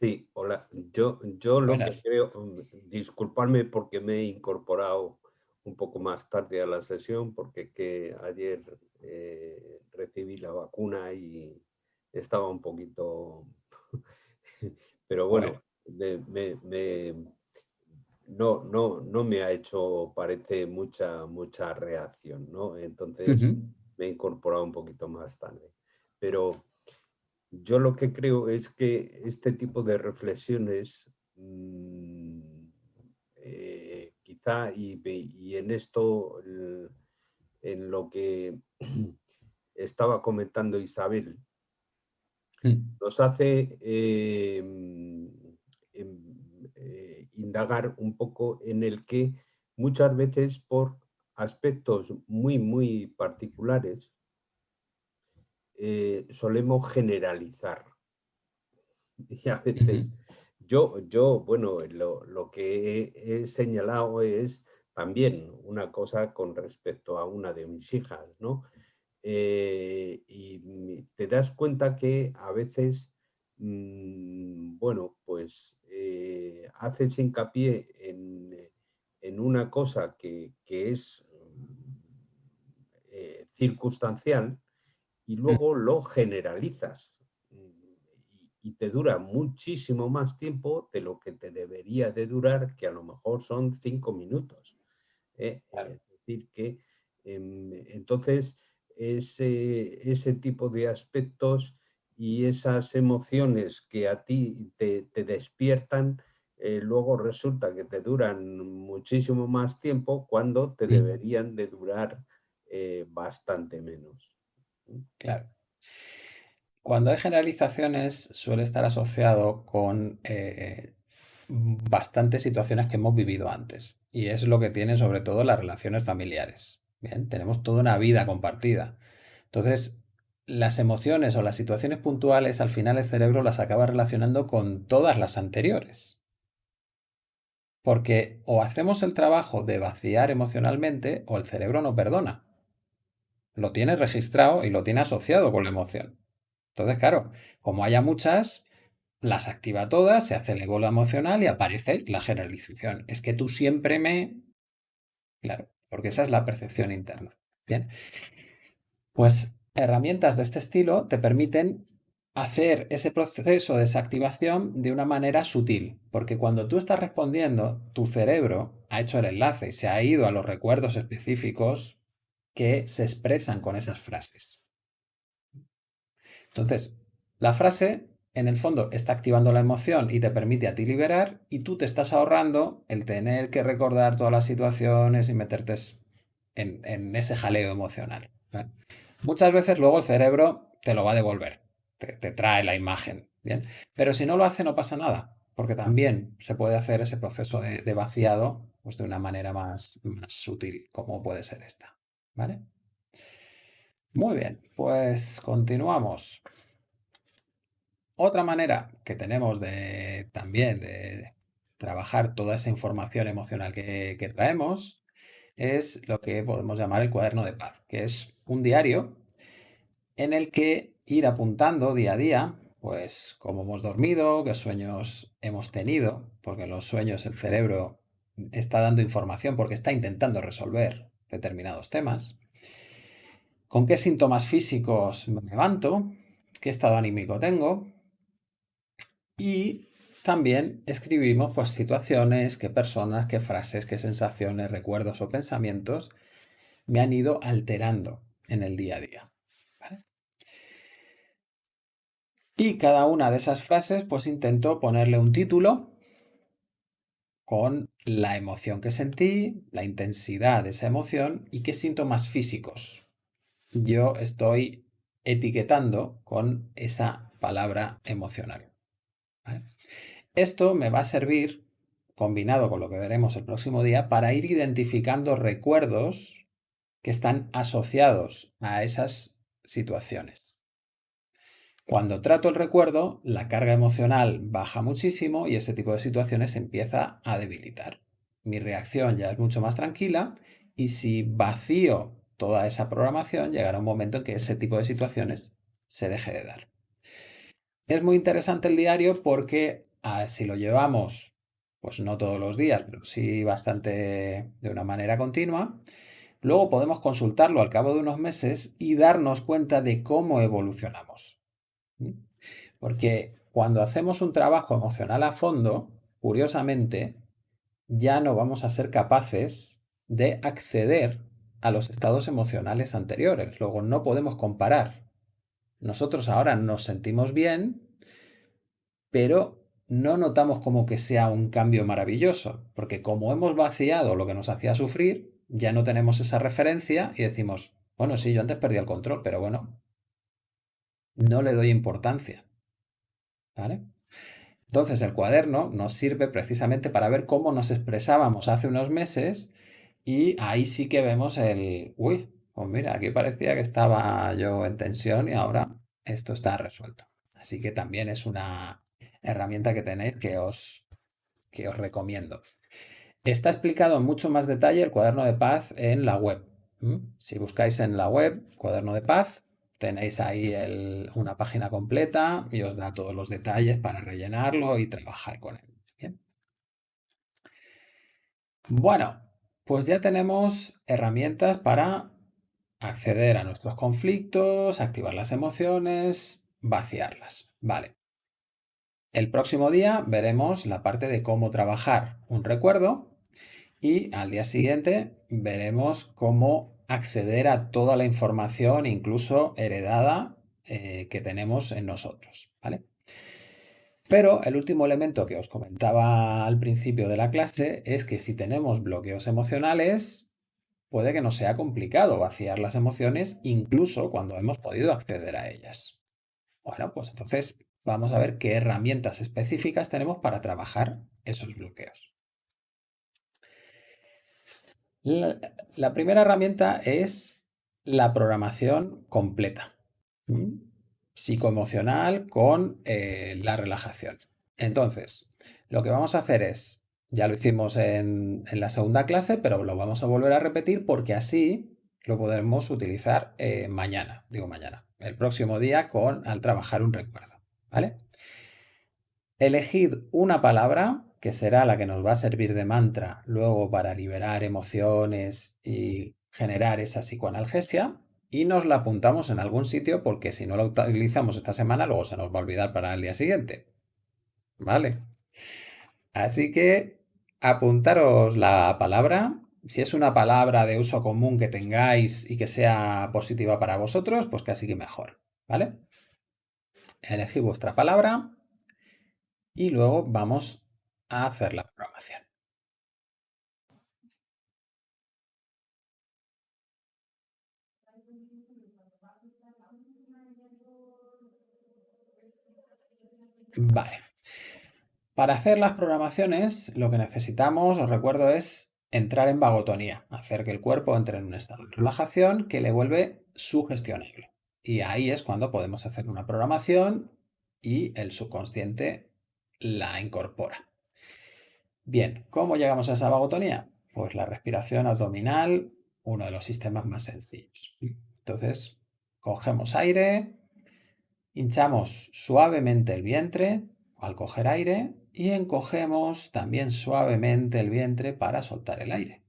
Sí, hola. Yo, yo lo Buenas. que creo, mm, disculparme porque me he incorporado un poco más tarde a la sesión, porque que ayer eh, recibí la vacuna y estaba un poquito... Pero bueno, me, me- no, no, no me ha hecho, parece, mucha, mucha reacción, ¿no? Entonces me he incorporado un poquito más tarde. Pero yo lo que creo es que este tipo de reflexiones, mm, eh, quizá, y, en esto, en lo que estaba comentando Isabel, Mm. nos hace eh, em, eh, indagar un poco en el que muchas veces por aspectos muy, muy particulares eh, solemos generalizar. Y a veces yo, yo bueno, lo, lo que he, he señalado es también una cosa con respecto a una de mis hijas, ¿no? Eh, y te das cuenta que a veces, mm, bueno, pues eh, haces hincapié en, en una cosa que, que es circunstancial y luego lo generalizas mm, y, te dura muchísimo más tiempo de lo que te debería de durar, que a lo mejor son cinco minutos. ¿eh? Claro. Es decir, que em, entonces ese, ese tipo de aspectos y esas emociones que a ti te, te despiertan, eh, luego resulta que te duran muchísimo más tiempo cuando te Mm. deberían de durar eh, bastante menos. Claro. Cuando hay generalizaciones suele estar asociado con eh, bastantes situaciones que hemos vivido antes. Y es lo que tienen sobre todo las relaciones familiares. Bien, tenemos toda una vida compartida. Entonces, las emociones o las situaciones puntuales, al final el cerebro las acaba relacionando con todas las anteriores. Porque o hacemos el trabajo de vaciar emocionalmente o el cerebro no perdona. Lo tiene registrado y lo tiene asociado con la emoción. Entonces, claro, como haya muchas, las activa todas, se hace el ego emocional y aparece la generalización. Es que tú siempre me... Claro, porque esa es la percepción interna. Bien. Pues herramientas de este estilo te permiten hacer ese proceso de desactivación de una manera sutil, porque cuando tú estás respondiendo, tu cerebro ha hecho el enlace y se ha ido a los recuerdos específicos que se expresan con esas frases. Entonces, la frase en el fondo está activando la emoción y te permite a ti liberar y tú te estás ahorrando el tener que recordar todas las situaciones y meterte en, ese jaleo emocional. Muchas veces luego el cerebro te lo va a devolver, te, trae la imagen, ¿bien? Pero si no lo hace no pasa nada, porque también se puede hacer ese proceso de, vaciado pues de una manera más sutil, como puede ser esta, ¿vale? Muy bien, pues continuamos. Otra manera que tenemos de también de trabajar toda esa información emocional que, que traemos es lo que podemos llamar el cuaderno de paz, que es un diario en el que ir apuntando día a día, pues cómo hemos dormido, qué sueños hemos tenido, porque en los sueños el cerebro está dando información porque está intentando resolver determinados temas, con qué síntomas físicos me levanto, qué estado anímico tengo y también escribimos pues situaciones, qué personas, qué frases, qué sensaciones, recuerdos o pensamientos me han ido alterando en el día a día. Y cada una de esas frases pues intento ponerle un título con la emoción que sentí, la intensidad de esa emoción y qué síntomas físicos yo estoy etiquetando con esa palabra emocional. Esto me va a servir, combinado con lo que veremos el próximo día, para ir identificando recuerdos que están asociados a esas situaciones. Cuando trato el recuerdo, la carga emocional baja muchísimo y ese tipo de situaciones empieza a debilitar. Mi reacción ya es mucho más tranquila y si vacío toda esa programación, llegará un momento en que ese tipo de situaciones se deje de dar. Es muy interesante el diario porque ah, si lo llevamos, pues no todos los días, pero sí bastante de una manera continua, luego podemos consultarlo al cabo de unos meses y darnos cuenta de cómo evolucionamos. Porque cuando hacemos un trabajo emocional a fondo, curiosamente, ya no vamos a ser capaces de acceder a los estados emocionales anteriores. Luego no podemos comparar. Nosotros ahora nos sentimos bien, pero no notamos como que sea un cambio maravilloso, porque como hemos vaciado lo que nos hacía sufrir, ya no tenemos esa referencia y decimos, bueno, sí, yo antes perdí el control, pero bueno, no le doy importancia. Entonces el cuaderno nos sirve precisamente para ver cómo nos expresábamos hace unos meses y ahí sí que vemos el, uy, pues mira, aquí parecía que estaba yo en tensión y ahora esto está resuelto. Así que también es una herramienta que tenéis que os, que os recomiendo. Está explicado en mucho más detalle el cuaderno de paz en la web. Si buscáis en la web cuaderno de paz, Tenéis ahí una página completa y os da todos los detalles para rellenarlo y trabajar con él. Bueno, pues ya tenemos herramientas para acceder a nuestros conflictos, activar las emociones, vaciarlas. Vale. El próximo día veremos la parte de cómo trabajar un recuerdo y al día siguiente veremos cómo acceder a toda la información, incluso heredada, eh, que tenemos en nosotros. ¿vale? Pero el último elemento que os comentaba al principio de la clase es que si tenemos bloqueos emocionales, puede que nos sea complicado vaciar las emociones incluso cuando hemos podido acceder a ellas. Bueno, pues entonces vamos a ver qué herramientas específicas tenemos para trabajar esos bloqueos. La, primera herramienta es la programación completa, psicoemocional con eh, la relajación. Entonces, lo que vamos a hacer es, ya lo hicimos en, la segunda clase, pero lo vamos a volver a repetir porque así lo podemos utilizar eh, mañana, digo mañana, el próximo día con al trabajar un recuerdo, ¿vale? Elegid una palabra que será la que nos va a servir de mantra luego para liberar emociones y generar esa psicoanalgesia y nos la apuntamos en algún sitio porque si no la utilizamos esta semana luego se nos va a olvidar para el día siguiente. ¿Vale? Así que apuntaros la palabra. Si es una palabra de uso común que tengáis y que sea positiva para vosotros, pues casi que mejor. ¿Vale? Elegid vuestra palabra y luego vamos a hacer la programación. Vale. Para hacer las programaciones, lo que necesitamos, os recuerdo, es entrar en vagotonía, hacer que el cuerpo entre en un estado de relajación que le vuelve sugestionable. Y ahí es cuando podemos hacer una programación y el subconsciente la incorpora. Bien, ¿cómo llegamos a esa vagotonía? Pues la respiración abdominal, uno de los sistemas más sencillos. Entonces, cogemos aire, hinchamos suavemente el vientre al coger aire y encogemos también suavemente el vientre para soltar el aire.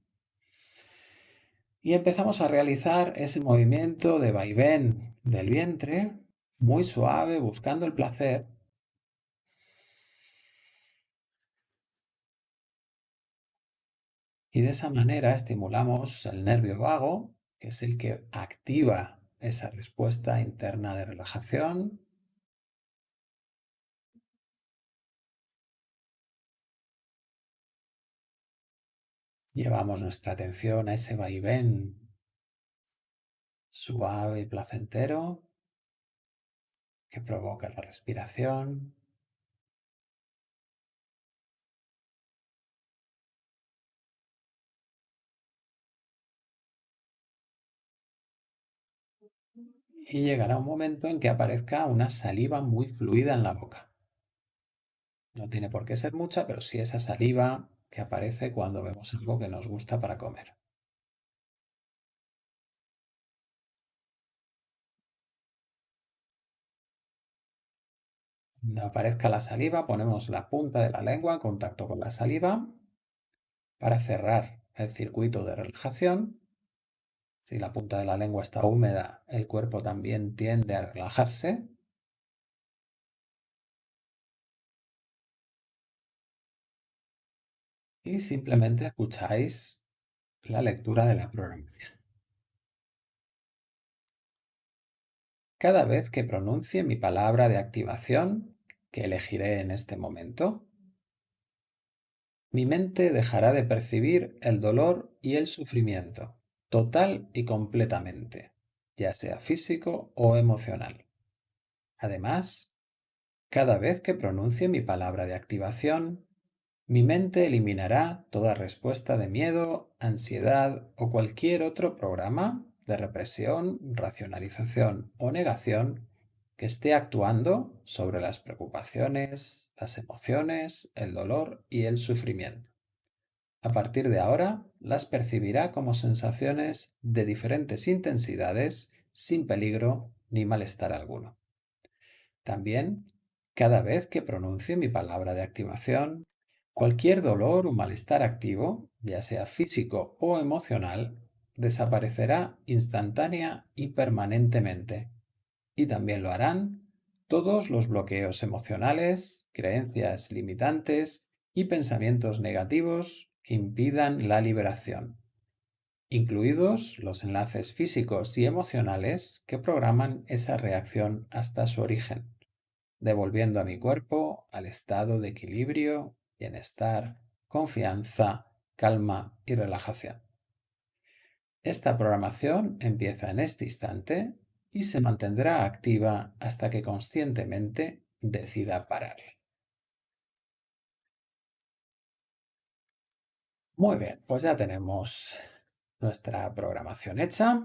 Y empezamos a realizar ese movimiento de vaivén del vientre muy suave, buscando el placer. Y de esa manera estimulamos el nervio vago, que es el que activa esa respuesta interna de relajación Llevamos nuestra atención a ese vaivén suave y placentero que provoca la respiración. Y llegará un momento en que aparezca una saliva muy fluida en la boca. No tiene por qué ser mucha, pero sí esa saliva que aparece cuando vemos algo que nos gusta para comer. Cuando aparezca la saliva, ponemos la punta de la lengua en contacto con la saliva para cerrar el circuito de relajación. Si la punta de la lengua está húmeda, el cuerpo también tiende a relajarse y simplemente escucháis la lectura de la programación. Cada vez que pronuncie mi palabra de activación, que elegiré en este momento, mi mente dejará de percibir el dolor y el sufrimiento, total y completamente, ya sea físico o emocional. Además, cada vez que pronuncie mi palabra de activación, mi mente eliminará toda respuesta de miedo, ansiedad o cualquier otro programa de represión, racionalización o negación que esté actuando sobre las preocupaciones, las emociones, el dolor y el sufrimiento. A partir de ahora, las percibirá como sensaciones de diferentes intensidades sin peligro ni malestar alguno. También, cada vez que pronuncie mi palabra de activación, Cualquier dolor o malestar activo, ya sea físico o emocional, desaparecerá instantánea y permanentemente. Y también lo harán todos los bloqueos emocionales, creencias limitantes y pensamientos negativos impidan la liberación, incluidos los enlaces físicos y emocionales que programan esa reacción hasta su origen, devolviendo a mi cuerpo al estado de equilibrio bienestar, confianza, calma y relajación. Esta programación empieza en este instante y se mantendrá activa hasta que conscientemente decida parar. Muy bien, pues ya tenemos nuestra programación hecha.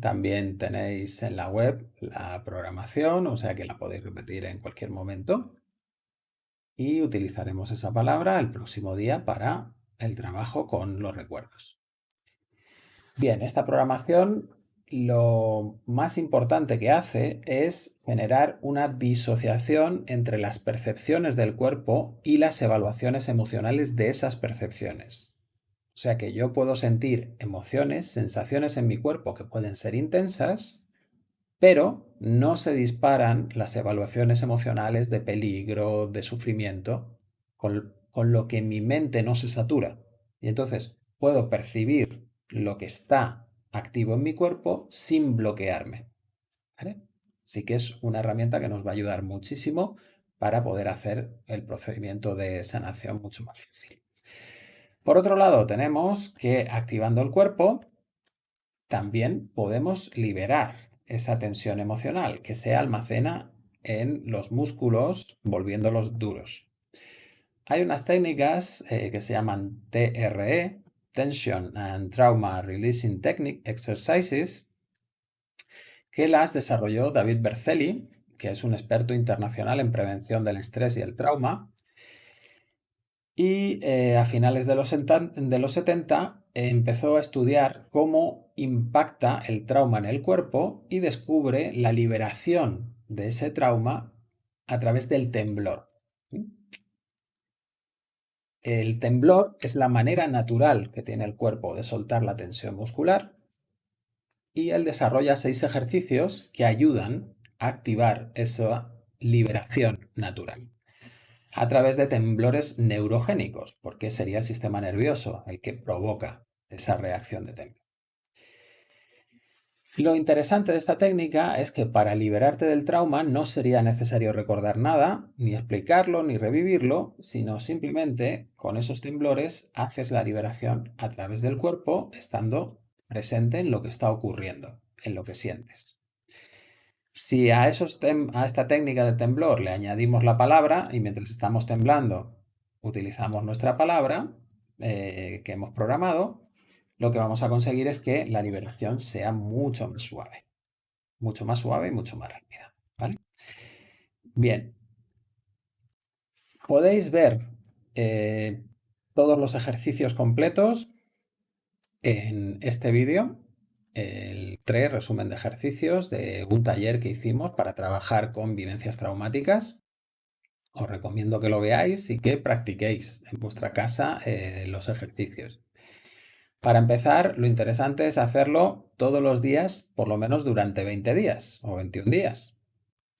También tenéis en la web la programación, o sea que la podéis repetir en cualquier momento y utilizaremos esa palabra el próximo día para el trabajo con los recuerdos. Bien, esta programación lo más importante que hace es generar una disociación entre las percepciones del cuerpo y las evaluaciones emocionales de esas percepciones. O sea que yo puedo sentir emociones, sensaciones en mi cuerpo que pueden ser intensas, pero no se disparan las evaluaciones emocionales de peligro, de sufrimiento, con, lo que mi mente no se satura. Y entonces puedo percibir lo que está activo en mi cuerpo sin bloquearme. Sí que es una herramienta que nos va a ayudar muchísimo para poder hacer el procedimiento de sanación mucho más fácil. Por otro lado, tenemos que activando el cuerpo, también podemos liberar esa tensión emocional que se almacena en los músculos volviéndolos duros. Hay unas técnicas eh, que se llaman TRE, Tension and Trauma Releasing Technique Exercises, que las desarrolló David Berceli, que es un experto internacional en prevención del estrés y el trauma. y eh, a finales de los, de los 70 empezó a estudiar cómo impacta el trauma en el cuerpo y descubre la liberación de ese trauma a través del temblor. El temblor es la manera natural que tiene el cuerpo de soltar la tensión muscular y él desarrolla seis ejercicios que ayudan a activar esa liberación natural a través de temblores neurogénicos, porque sería el sistema nervioso el que provoca esa reacción de temblor. Lo interesante de esta técnica es que para liberarte del trauma no sería necesario recordar nada, ni explicarlo, ni revivirlo, sino simplemente con esos temblores haces la liberación a través del cuerpo estando presente en lo que está ocurriendo, en lo que sientes. Si a, esta técnica de temblor le añadimos la palabra y mientras estamos temblando utilizamos nuestra palabra eh, que hemos programado, lo que vamos a conseguir es que la liberación sea mucho más suave. Mucho más suave y mucho más rápida. ¿vale? Bien. Podéis ver eh, todos los ejercicios completos en este vídeo, el 3 resumen de ejercicios de un taller que hicimos para trabajar con vivencias traumáticas. Os recomiendo que lo veáis y que practiquéis en vuestra casa eh, los ejercicios. Para empezar, lo interesante es hacerlo todos los días, por lo menos durante 20 días o 21 días.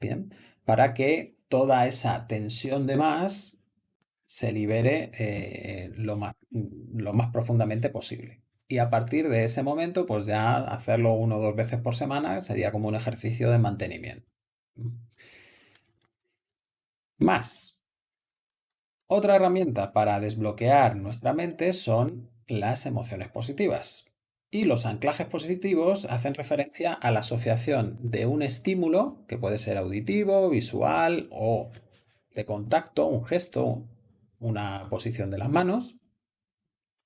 Bien, para que toda esa tensión de más se libere eh, lo, más, lo más profundamente posible. Y a partir de ese momento, pues ya hacerlo uno o dos veces por semana sería como un ejercicio de mantenimiento. Más. Otra herramienta para desbloquear nuestra mente son las emociones positivas. Y los anclajes positivos hacen referencia a la asociación de un estímulo, que puede ser auditivo, visual o de contacto, un gesto, una posición de las manos,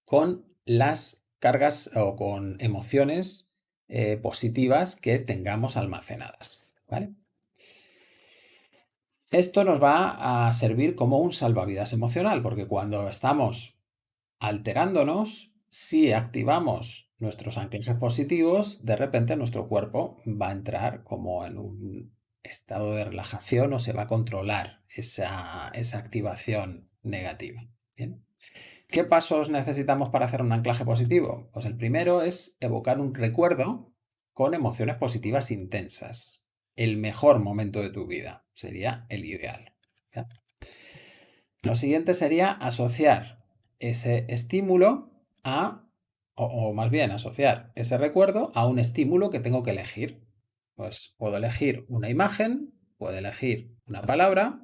con las cargas o con emociones eh, positivas que tengamos almacenadas. ¿vale? Esto nos va a servir como un salvavidas emocional, porque cuando estamos alterándonos, si activamos nuestros anclajes positivos, de repente nuestro cuerpo va a entrar como en un estado de relajación o se va a controlar esa, activación negativa. ¿Qué pasos necesitamos para hacer un anclaje positivo? Pues el primero es evocar un recuerdo con emociones positivas intensas. El mejor momento de tu vida sería el ideal. Lo siguiente sería asociar ese estímulo a, o, más bien asociar ese recuerdo a un estímulo que tengo que elegir. Pues puedo elegir una imagen, puedo elegir una palabra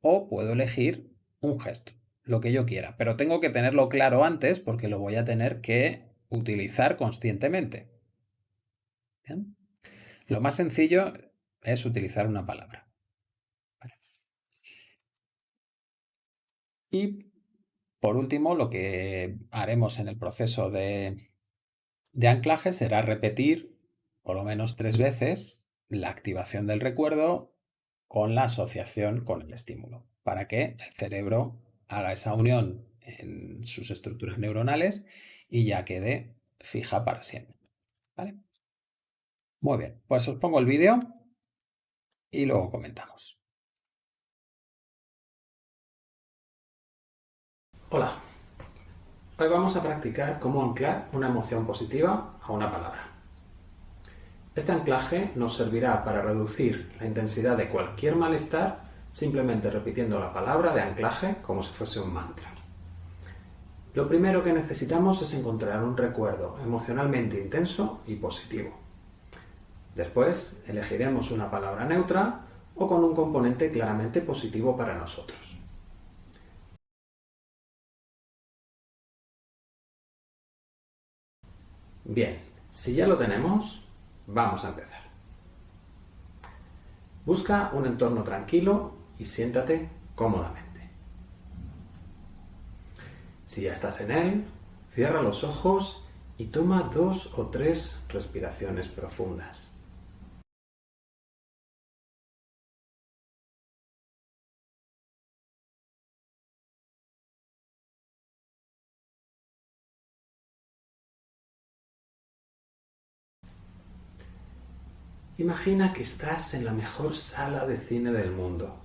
o puedo elegir un gesto, lo que yo quiera. Pero tengo que tenerlo claro antes porque lo voy a tener que utilizar conscientemente. Lo más sencillo es utilizar una palabra. Y por último, lo que haremos en el proceso de, anclaje será repetir por lo menos tres veces la activación del recuerdo con la asociación con el estímulo, para que el cerebro haga esa unión en sus estructuras neuronales y ya quede fija para siempre. Muy bien, pues os pongo el vídeo y luego comentamos. Hola, hoy vamos a practicar cómo anclar una emoción positiva a una palabra. Este anclaje nos servirá para reducir la intensidad de cualquier malestar simplemente repitiendo la palabra de anclaje como si fuese un mantra. Lo primero que necesitamos es encontrar un recuerdo emocionalmente intenso y positivo. Después elegiremos una palabra neutra o con un componente claramente positivo para nosotros. Bien, si ya lo tenemos, vamos a empezar. Busca un entorno tranquilo y siéntate cómodamente. Si ya estás en él, cierra los ojos y toma dos o tres respiraciones profundas. Imagina que estás en la mejor sala de cine del mundo,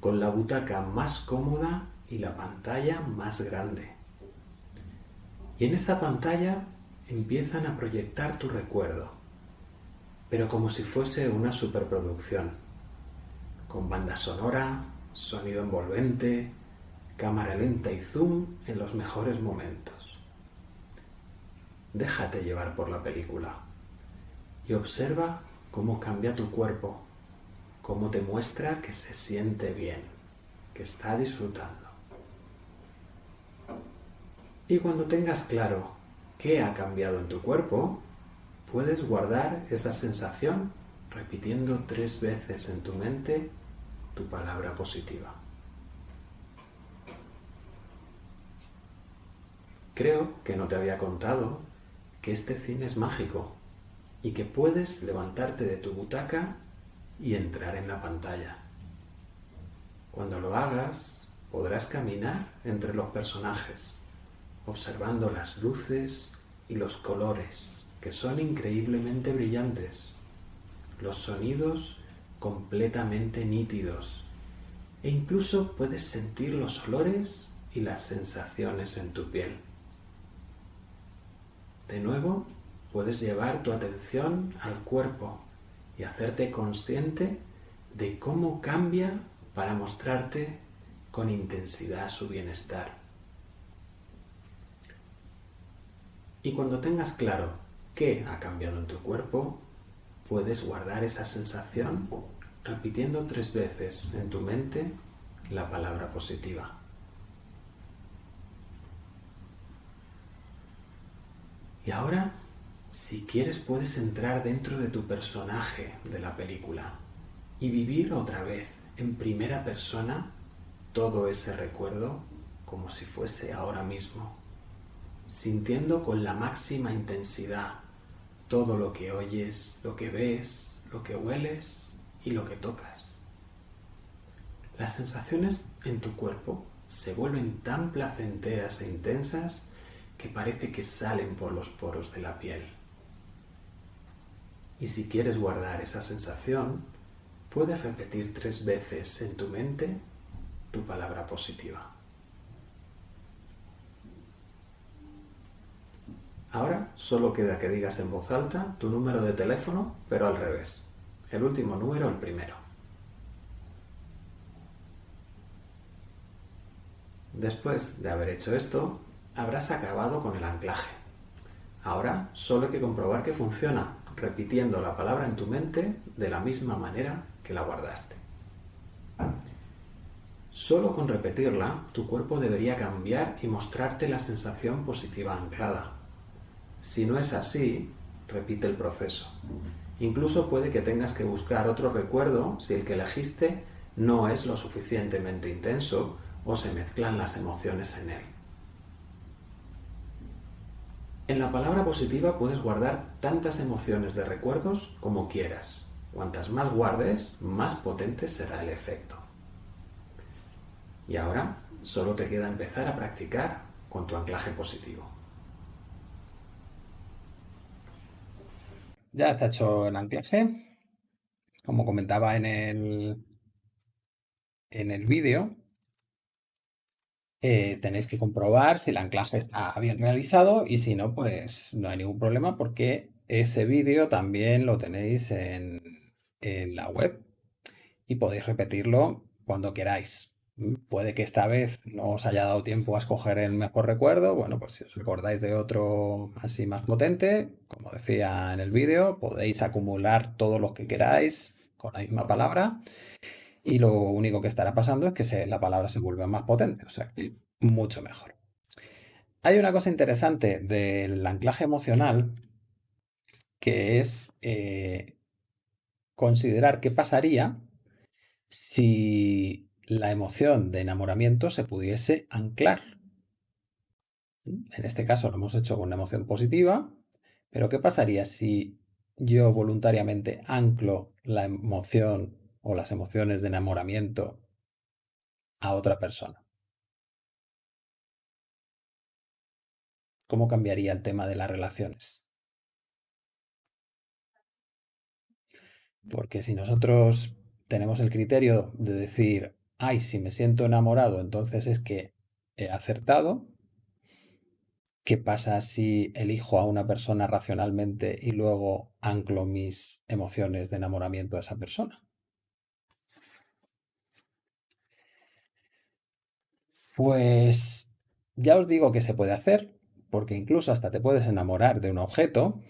con la butaca más cómoda y la pantalla más grande. Y en esa pantalla empiezan a proyectar tu recuerdo, pero como si fuese una superproducción, con banda sonora, sonido envolvente, cámara lenta y zoom en los mejores momentos. Déjate llevar por la película y observa cómo cambia tu cuerpo, cómo te muestra que se siente bien, que está disfrutando. Y cuando tengas claro qué ha cambiado en tu cuerpo, puedes guardar esa sensación repitiendo tres veces en tu mente tu palabra positiva. Creo que no te había contado que este cine es mágico y que puedes levantarte de tu butaca y entrar en la pantalla. Cuando lo hagas, podrás caminar entre los personajes, observando las luces y los colores, que son increíblemente brillantes, los sonidos completamente nítidos, e incluso puedes sentir los olores y las sensaciones en tu piel. De nuevo, puedes llevar tu atención al cuerpo y hacerte consciente de cómo cambia para mostrarte con intensidad su bienestar. Y cuando tengas claro qué ha cambiado en tu cuerpo, puedes guardar esa sensación repitiendo tres veces en tu mente la palabra positiva. Y ahora si quieres puedes entrar dentro de tu personaje de la película y vivir otra vez en primera persona todo ese recuerdo como si fuese ahora mismo, sintiendo con la máxima intensidad todo lo que oyes, lo que ves, lo que hueles y lo que tocas. Las sensaciones en tu cuerpo se vuelven tan placenteras e intensas que parece que salen por los poros de la piel. Y si quieres guardar esa sensación, puedes repetir tres veces en tu mente tu palabra positiva. Ahora solo queda que digas en voz alta tu número de teléfono, pero al revés. El último número, el primero. Después de haber hecho esto, habrás acabado con el anclaje. Ahora solo hay que comprobar que funciona repitiendo la palabra en tu mente de la misma manera que la guardaste. Solo con repetirla, tu cuerpo debería cambiar y mostrarte la sensación positiva anclada. Si no es así, repite el proceso. Incluso puede que tengas que buscar otro recuerdo si el que elegiste no es lo suficientemente intenso o se mezclan las emociones en él. En la palabra positiva puedes guardar tantas emociones de recuerdos como quieras. Cuantas más guardes, más potente será el efecto. Y ahora solo te queda empezar a practicar con tu anclaje positivo. Ya está hecho el anclaje. Como comentaba en el, en el vídeo, eh, tenéis que comprobar si el anclaje está bien realizado y si no, pues no hay ningún problema porque ese vídeo también lo tenéis en, en la web y podéis repetirlo cuando queráis. Mm, puede que esta vez no os haya dado tiempo a escoger el mejor recuerdo. Bueno, pues si os recordáis de otro así más potente, como decía en el vídeo, podéis acumular todos los que queráis con la misma palabra y lo único que estará pasando es que la palabra se vuelve más potente, o sea, mucho mejor. Hay una cosa interesante del anclaje emocional que es eh, considerar qué pasaría si la emoción de enamoramiento se pudiese anclar. En este caso lo hemos hecho con una emoción positiva, pero ¿qué pasaría si yo voluntariamente anclo la emoción o las emociones de enamoramiento a otra persona? ¿Cómo cambiaría el tema de las relaciones? Porque si nosotros tenemos el criterio de decir, ay, si me siento enamorado, entonces es que he acertado, ¿qué pasa si elijo a una persona racionalmente y luego anclo mis emociones de enamoramiento a esa persona? Pues ya os digo que se puede hacer, porque incluso hasta te puedes enamorar de un objeto.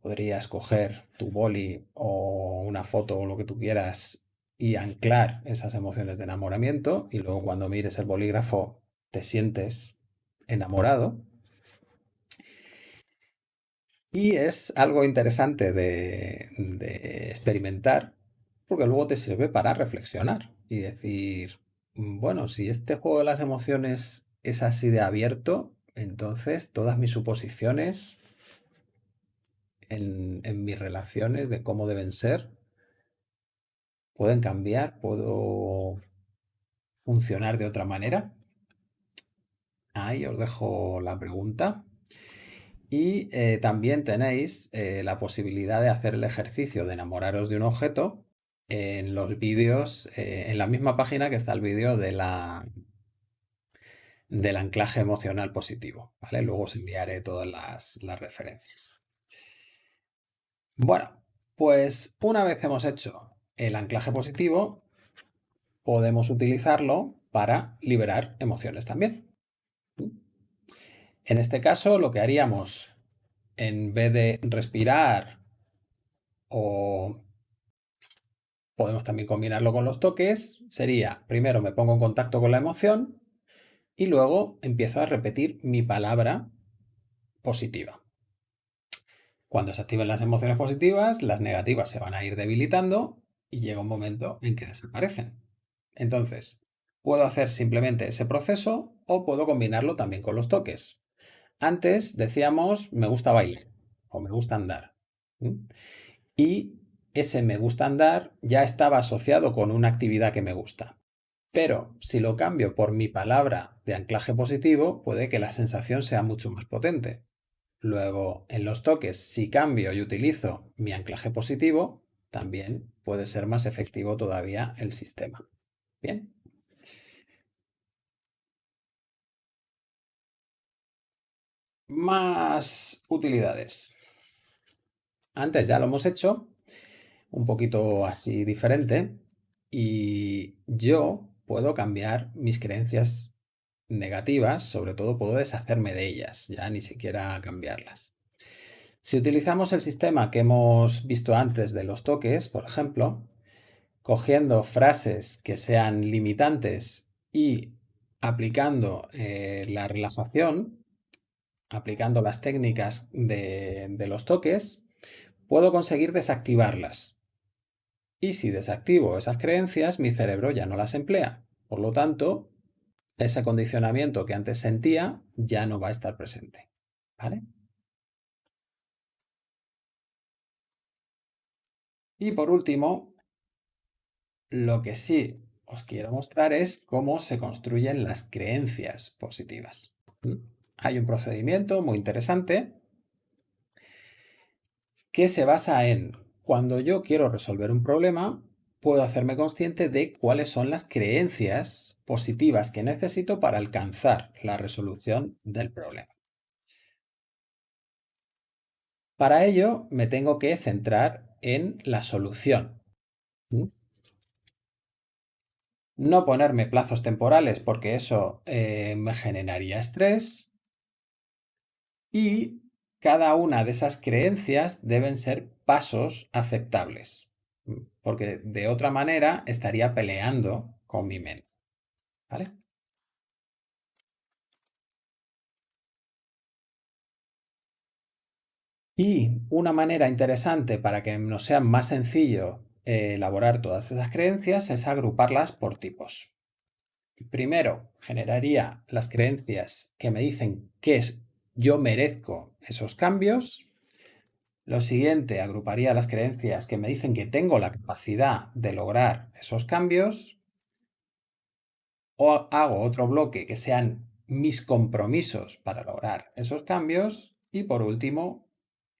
Podrías coger tu boli o una foto o lo que tú quieras y anclar esas emociones de enamoramiento y luego cuando mires el bolígrafo te sientes enamorado. Y es algo interesante de, de experimentar porque luego te sirve para reflexionar y decir, Bueno, si este juego de las emociones es así de abierto, entonces todas mis suposiciones en, en mis relaciones de cómo deben ser pueden cambiar, puedo funcionar de otra manera. Ahí os dejo la pregunta. Y eh, también tenéis eh, la posibilidad de hacer el ejercicio de enamoraros de un objeto en los vídeos, eh, en la misma página que está el vídeo de la, del anclaje emocional positivo, ¿vale? Luego os enviaré todas las, las referencias. Bueno, pues una vez hemos hecho el anclaje positivo, podemos utilizarlo para liberar emociones también. En este caso, lo que haríamos, en vez de respirar o podemos también combinarlo con los toques, sería, primero me pongo en contacto con la emoción y luego empiezo a repetir mi palabra positiva. Cuando se activen las emociones positivas, las negativas se van a ir debilitando y llega un momento en que desaparecen. Entonces, puedo hacer simplemente ese proceso o puedo combinarlo también con los toques. Antes decíamos me gusta bailar o me gusta andar. Y ese me gusta andar ya estaba asociado con una actividad que me gusta. Pero si lo cambio por mi palabra de anclaje positivo, puede que la sensación sea mucho más potente. Luego, en los toques, si cambio y utilizo mi anclaje positivo, también puede ser más efectivo todavía el sistema. Bien. Más utilidades. Antes ya lo hemos hecho, un poquito así diferente, y yo puedo cambiar mis creencias negativas, sobre todo puedo deshacerme de ellas, ya ni siquiera cambiarlas. Si utilizamos el sistema que hemos visto antes de los toques, por ejemplo, cogiendo frases que sean limitantes y aplicando eh, la relajación, aplicando las técnicas de, de los toques, puedo conseguir desactivarlas. Y si desactivo esas creencias, mi cerebro ya no las emplea. Por lo tanto, ese condicionamiento que antes sentía ya no va a estar presente. ¿Vale? Y por último, lo que sí os quiero mostrar es cómo se construyen las creencias positivas. Hay un procedimiento muy interesante que se basa en cuando yo quiero resolver un problema, puedo hacerme consciente de cuáles son las creencias positivas que necesito para alcanzar la resolución del problema. Para ello me tengo que centrar en la solución. No ponerme plazos temporales porque eso eh, me generaría estrés. Y cada una de esas creencias deben ser pasos aceptables, porque de otra manera estaría peleando con mi mente. Y una manera interesante para que nos sea más sencillo eh, elaborar todas esas creencias es agruparlas por tipos. Primero, generaría las creencias que me dicen qué es yo merezco esos cambios. Lo siguiente, agruparía las creencias que me dicen que tengo la capacidad de lograr esos cambios. O hago otro bloque que sean mis compromisos para lograr esos cambios. Y por último,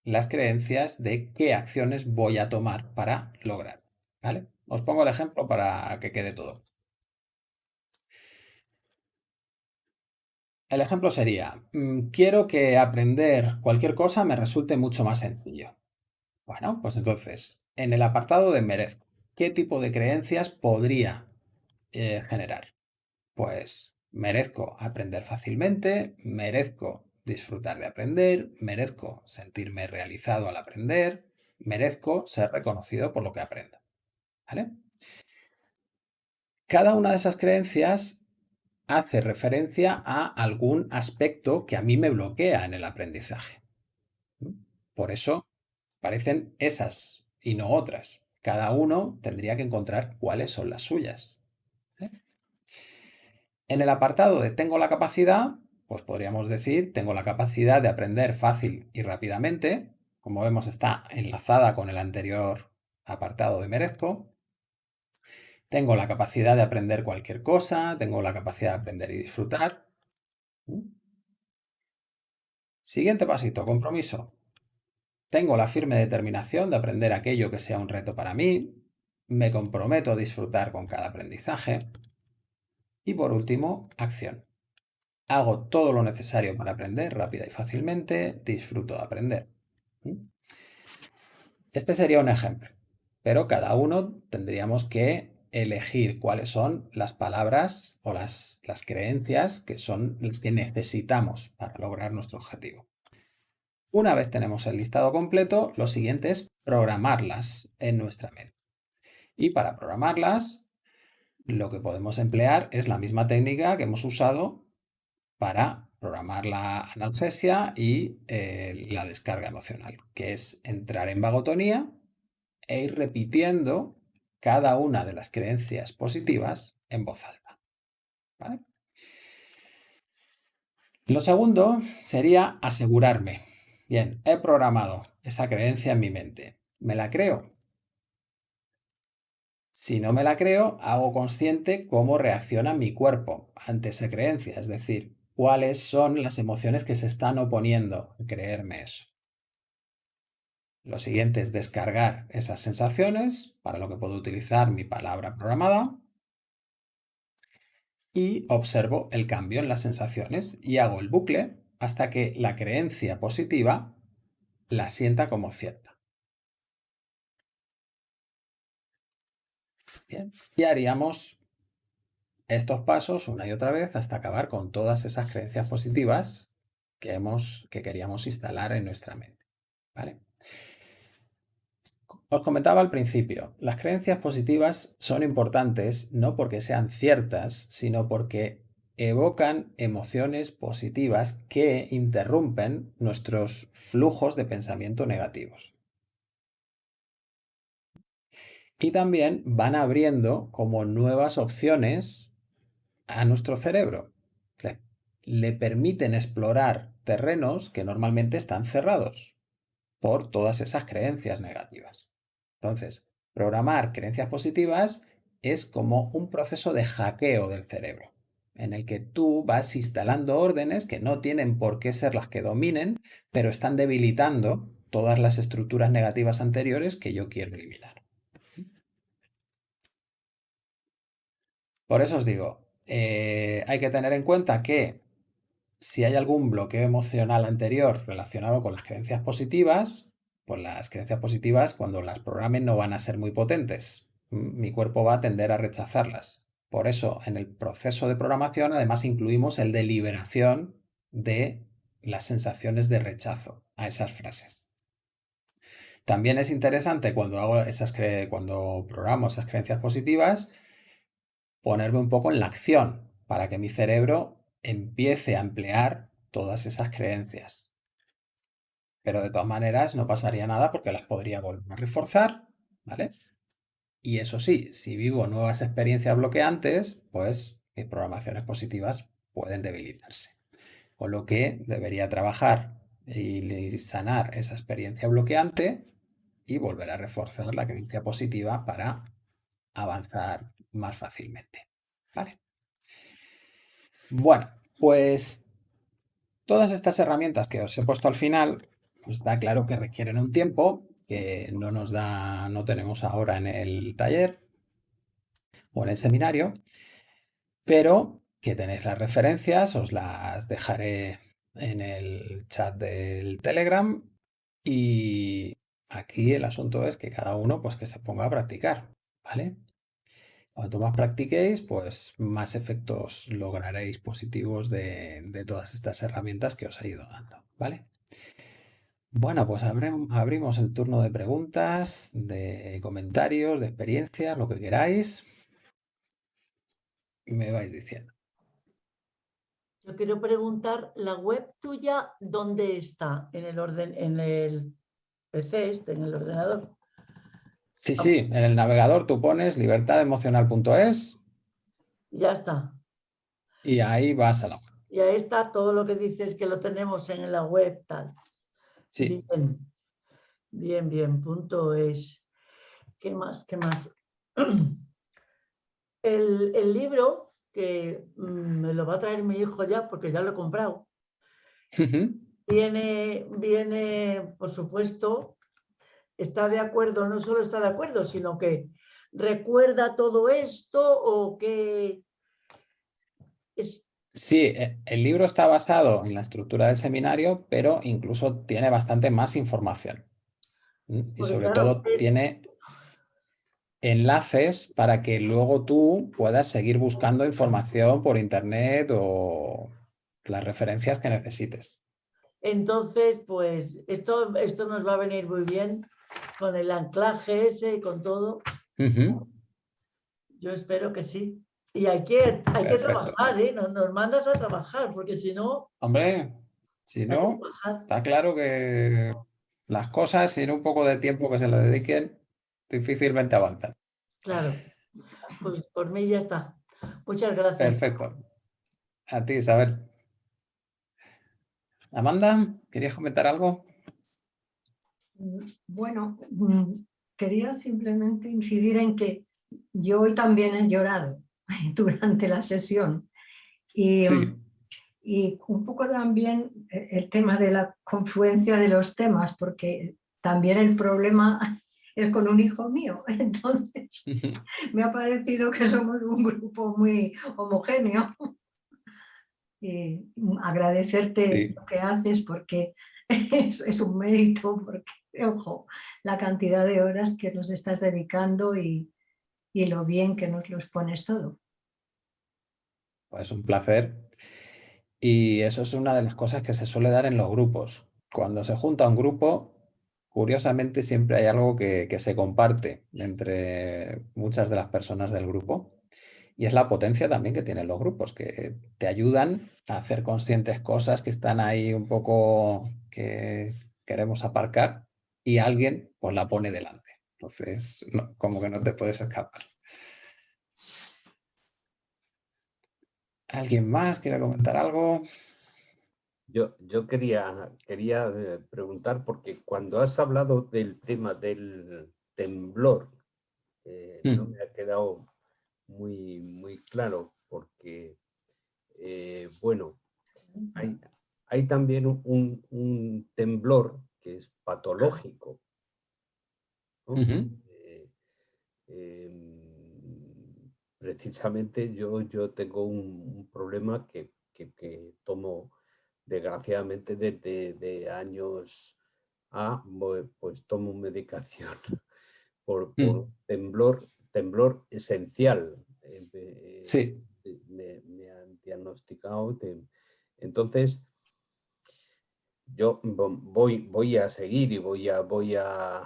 las creencias de qué acciones voy a tomar para lograr. ¿Vale? Os pongo el ejemplo para que quede todo. El ejemplo sería, mm, quiero que aprender cualquier cosa me resulte mucho más sencillo. Bueno, pues entonces, en el apartado de merezco, ¿qué tipo de creencias podría eh, generar? Pues merezco aprender fácilmente, merezco disfrutar de aprender, merezco sentirme realizado al aprender, merezco ser reconocido por lo que aprendo. ¿Vale? Cada una de esas creencias hace referencia a algún aspecto que a mí me bloquea en el aprendizaje. Por eso parecen esas y no otras. Cada uno tendría que encontrar cuáles son las suyas. En el apartado de tengo la capacidad, pues podríamos decir tengo la capacidad de aprender fácil y rápidamente. Como vemos está enlazada con el anterior apartado de merezco. Tengo la capacidad de aprender cualquier cosa, tengo la capacidad de aprender y disfrutar. Siguiente pasito, compromiso. Tengo la firme determinación de aprender aquello que sea un reto para mí. Me comprometo a disfrutar con cada aprendizaje. Y por último, acción. Hago todo lo necesario para aprender rápida y fácilmente, disfruto de aprender. ¿Mm? Este sería un ejemplo, pero cada uno tendríamos que elegir cuáles son las palabras o las, las creencias que son las que necesitamos para lograr nuestro objetivo. Una vez tenemos el listado completo, lo siguiente es programarlas en nuestra mente. Y para programarlas, lo que podemos emplear es la misma técnica que hemos usado para programar la analgesia y eh, la descarga emocional, que es entrar en vagotonía e ir repitiendo cada una de las creencias positivas en voz alta. Lo segundo sería asegurarme. Bien, he programado esa creencia en mi mente. ¿Me la creo? Si no me la creo, hago consciente cómo reacciona mi cuerpo ante esa creencia, es decir, cuáles son las emociones que se están oponiendo a creerme eso. Lo siguiente es descargar esas sensaciones, para lo que puedo utilizar mi palabra programada, y observo el cambio en las sensaciones y hago el bucle hasta que la creencia positiva la sienta como cierta. y haríamos estos pasos una y otra vez hasta acabar con todas esas creencias positivas que, que queríamos instalar en nuestra mente. ¿vale? Os comentaba al principio, las creencias positivas son importantes no porque sean ciertas, sino porque evocan emociones positivas que interrumpen nuestros flujos de pensamiento negativos y también van abriendo como nuevas opciones a nuestro cerebro. Le, permiten explorar terrenos que normalmente están cerrados por todas esas creencias negativas. Entonces, programar creencias positivas es como un proceso de hackeo del cerebro, en el que tú vas instalando órdenes que no tienen por qué ser las que dominen, pero están debilitando todas las estructuras negativas anteriores que yo quiero eliminar. Por eso os digo, eh, hay que tener en cuenta que si hay algún bloqueo emocional anterior relacionado con las creencias positivas, pues las creencias positivas cuando las programen no van a ser muy potentes. Mi cuerpo va a tender a rechazarlas. Por eso en el proceso de programación además incluimos el de liberación de las sensaciones de rechazo a esas frases. También es interesante cuando, hago esas cuando programo esas creencias positivas ponerme un poco en la acción para que mi cerebro empiece a emplear todas esas creencias. Pero de todas maneras no pasaría nada porque las podría volver a reforzar, ¿vale? Y eso sí, si vivo nuevas experiencias bloqueantes, pues mis programaciones positivas pueden debilitarse. Con lo que debería trabajar y sanar esa experiencia bloqueante y volver a reforzar la creencia positiva para avanzar más fácilmente. ¿Vale? Bueno, pues todas estas herramientas que os he puesto al final pues está claro que requieren un tiempo que no nos da, no tenemos ahora en el taller o en el seminario, pero que tenéis las referencias, os las dejaré en el chat del Telegram y aquí el asunto es que cada uno pues que se ponga a practicar, ¿vale? Cuanto más practiquéis, pues más efectos lograréis positivos de, de todas estas herramientas que os he ido dando, ¿vale? Bueno, pues abrimos el turno de preguntas, de comentarios, de experiencias, lo que queráis. Y me vais diciendo. Yo quiero preguntar, ¿la web tuya dónde está? ¿En el orden, en el PC este, en el ordenador? Sí, sí, en el navegador tú pones libertademocional.es. Ya está. Y ahí vas a la web. Y ahí está todo lo que dices que lo tenemos en la web, tal. Sí. Bien, bien, bien, punto es. ¿Qué más? ¿Qué más? El, libro, que mm, me lo va a traer mi hijo ya, porque ya lo he comprado, viene, viene, por supuesto, está de acuerdo, no solo está de acuerdo, sino que recuerda todo esto o que... Es, Sí, e, el libro está basado en la estructura del seminario, pero incluso tiene bastante más información. Y Pues sobre claro, todo tiene enlaces para que luego tú puedas seguir buscando información por internet o las referencias que necesites. Entonces, pues esto, esto nos va a venir muy bien con el anclaje ese y con todo. Yo espero que sí. Y hay que, hay que trabajar, ¿eh? Nos, nos mandas a trabajar, porque si no, Hombre, si no, está claro que las cosas sin un poco de tiempo que se le dediquen difícilmente avanzan. Claro. Pues por mí ya está. Muchas gracias. Perfecto. A ti, Isabel. Amanda, ¿querías comentar algo? Bueno, mm, quería simplemente incidir en que yo hoy también he llorado durante la sesión y, Sí. y un poco también eh, el tema de la confluencia de los temas, porque también el problema es con un hijo mío, entonces me ha parecido que somos un grupo muy homogéneo. Y agradecerte Sí. lo que haces porque es, es un mérito, porque, ojo, la cantidad de horas que nos estás dedicando y, y lo bien que nos los pones todo. Pues un placer. Y eso es una de las cosas que se suele dar en los grupos. Cuando se junta un grupo, curiosamente siempre hay algo que, se comparte entre muchas de las personas del grupo. Y es la potencia también que tienen los grupos, que te ayudan a hacer conscientes cosas que están ahí un poco que queremos aparcar y alguien pues la pone delante. Entonces, como que no te puedes escapar. ¿Alguien más quiere comentar algo? Yo, yo quería, quería eh, preguntar, porque cuando has hablado del tema del temblor, eh, no me ha quedado muy, muy claro, porque, eh, bueno, hay, hay también un- temblor que es patológico. ¿no? Eh, precisamente yo, yo tengo un, un problema que, que- que tomo desgraciadamente desde de años A, pues tomo medicación por, por Mm. temblor, temblor esencial. eh, eh, Sí. me, me han diagnosticado. Entonces, yo vo- voy, voy a seguir y voy a, voy a,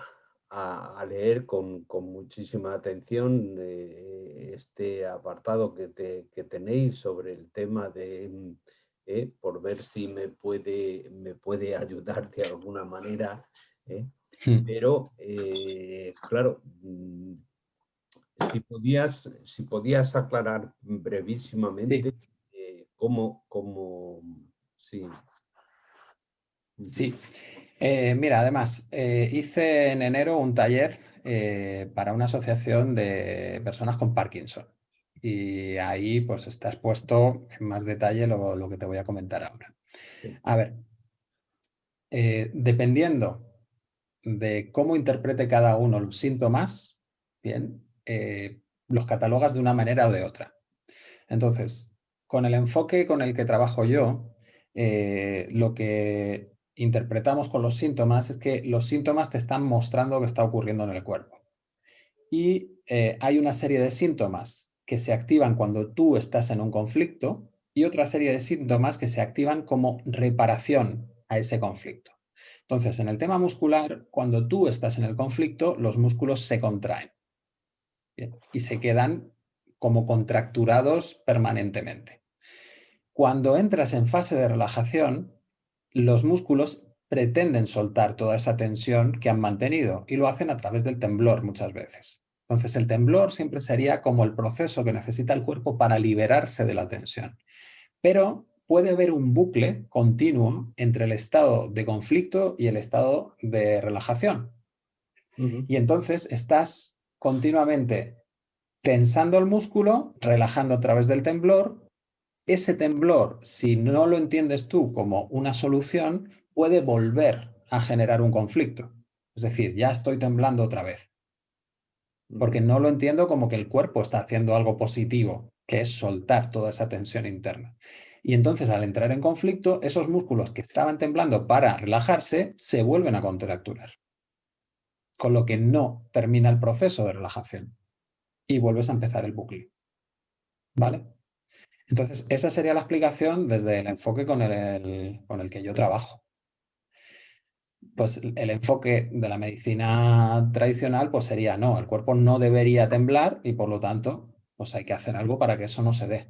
a- a leer con, con muchísima atención eh, este apartado que, te- que tenéis sobre el tema de, eh, por ver si me puede, me puede ayudar de alguna manera. eh, Mm. Pero, claro, mm, si podías, si podías aclarar brevísimamente cómo, cómo, sí. Sí. Eh, mira, además, eh, hice en enero un taller eh, para una asociación de personas con Parkinson. Y ahí pues está expuesto en más detalle lo, lo que te voy a comentar ahora. A ver, dependiendo de cómo interprete cada uno los síntomas, bien, los catalogas de una manera o de otra. Entonces, con el enfoque con el que trabajo yo, eh, lo que interpretamos con los síntomas es que los síntomas te están mostrando lo que está ocurriendo en el cuerpo. Y eh, hay una serie de síntomas que se activan cuando tú estás en un conflicto y otra serie de síntomas que se activan como reparación a ese conflicto. Entonces, en el tema muscular, cuando tú estás en el conflicto, los músculos se contraen y se quedan como contracturados permanentemente. Cuando entras en fase de relajación, los músculos pretenden soltar toda esa tensión que han mantenido y lo hacen a través del temblor muchas veces. Entonces el temblor siempre sería como el proceso que necesita el cuerpo para liberarse de la tensión. Pero puede haber un bucle continuo entre el estado de conflicto y el estado de relajación. Y entonces estás continuamente tensando el músculo, relajando a través del temblor. Ese temblor, si no lo entiendes tú como una solución, puede volver a generar un conflicto. Es decir, ya estoy temblando otra vez. Porque no lo entiendo como que el cuerpo está haciendo algo positivo, que es soltar toda esa tensión interna. Y entonces al entrar en conflicto, esos músculos que estaban temblando para relajarse se vuelven a contracturar. Con lo que no termina el proceso de relajación. Y vuelves a empezar el bucle. ¿Vale? Entonces, esa sería la explicación desde el enfoque con el, con el que yo trabajo. Pues el enfoque de la medicina tradicional pues sería, no, el cuerpo no debería temblar y por lo tanto pues hay que hacer algo para que eso no se dé.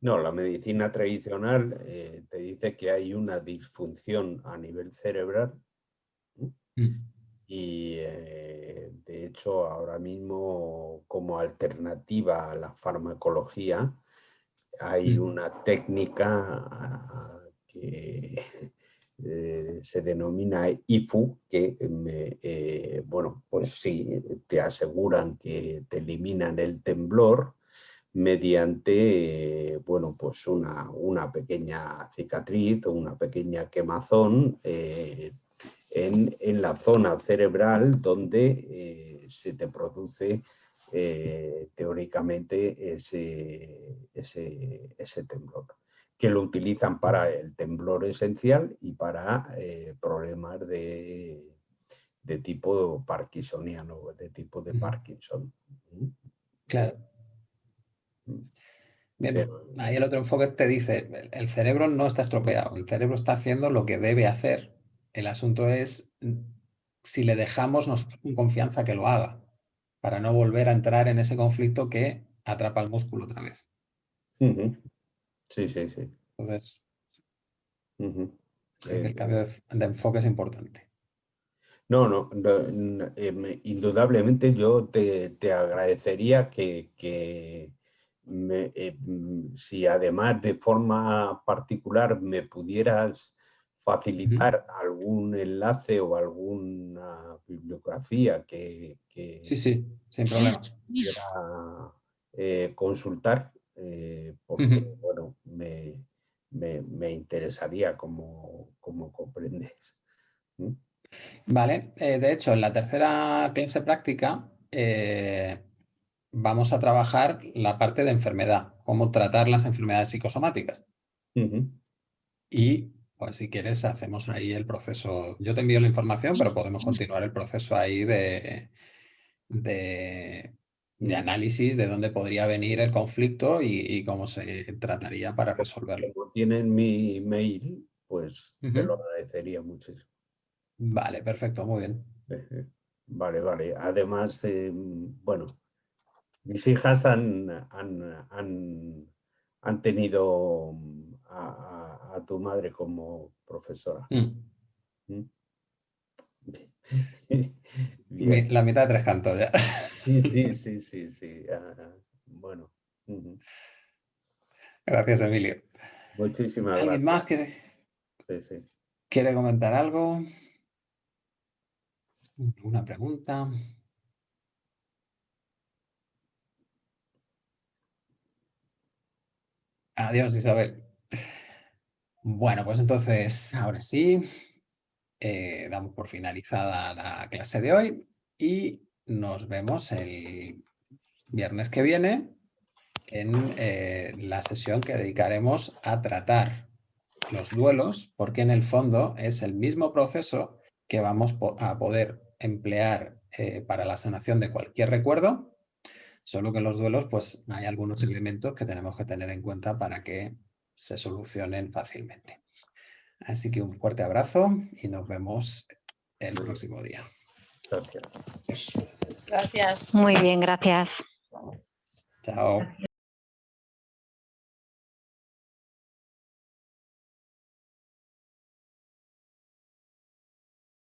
No, la medicina tradicional eh, te dice que hay una disfunción a nivel cerebral mm. y eh, de hecho ahora mismo como alternativa a la farmacología hay una técnica ah, que eh, se denomina IFU, que bueno, pues sí, te aseguran que te eliminan el temblor, mediante bueno, pues una, una, pequeña cicatriz o una pequeña quemazón eh, en, en, la zona cerebral donde eh, se te produce eh, teóricamente ese, ese, ese, temblor, que lo utilizan para el temblor esencial y para problemas de, de tipo parkinsoniano, de tipo de Parkinson. Claro. ahí el otro enfoque te dice, el cerebro no está estropeado, el cerebro está haciendo lo que debe hacer. El asunto es si le dejamos con confianza que lo haga, para no volver a entrar en ese conflicto que atrapa el músculo otra vez. Sí, sí, sí. Entonces, el cambio de, enfoque es importante. No, no, em, indudablemente yo te, agradecería que, eh, mm, si además de forma particular me pudieras facilitar algún enlace o alguna bibliografía que, sí, sí, sin problema. quiera eh, consultar, eh, porque bueno, me, interesaría como, como comprendes. Vale, de hecho, en la tercera clase práctica vamos a trabajar la parte de enfermedad, cómo tratar las enfermedades psicosomáticas. Y pues si quieres hacemos ahí el proceso. Yo te envío la información, pero podemos continuar el proceso ahí de, de, análisis de dónde podría venir el conflicto y, cómo se trataría para resolverlo. Como tienen mi mail, pues te lo agradecería muchísimo. Vale, perfecto, muy bien. Vale, vale. Además, em, bueno, mis hijas han, han, tenido a, tu madre como profesora. Mm. ¿Mm? La mitad de tres cantos ya. Sí, sí, sí, sí, sí. bueno. Gracias, Emilio. Muchísimas gracias. ¿Alguien más quiere, quiere comentar algo? ¿Una pregunta? Adiós, Isabel. Bueno, pues entonces, ahora sí. eh, damos por finalizada la clase de hoy y nos vemos el viernes que viene en eh, la sesión que dedicaremos a tratar los duelos, porque en el fondo es el mismo proceso que vamos a poder emplear eh, para la sanación de cualquier recuerdo, solo que en los duelos pues hay algunos elementos que tenemos que tener en cuenta para que se solucionen fácilmente. Así que un fuerte abrazo y nos vemos el próximo día. Gracias. Gracias. Muy bien, gracias. Chao.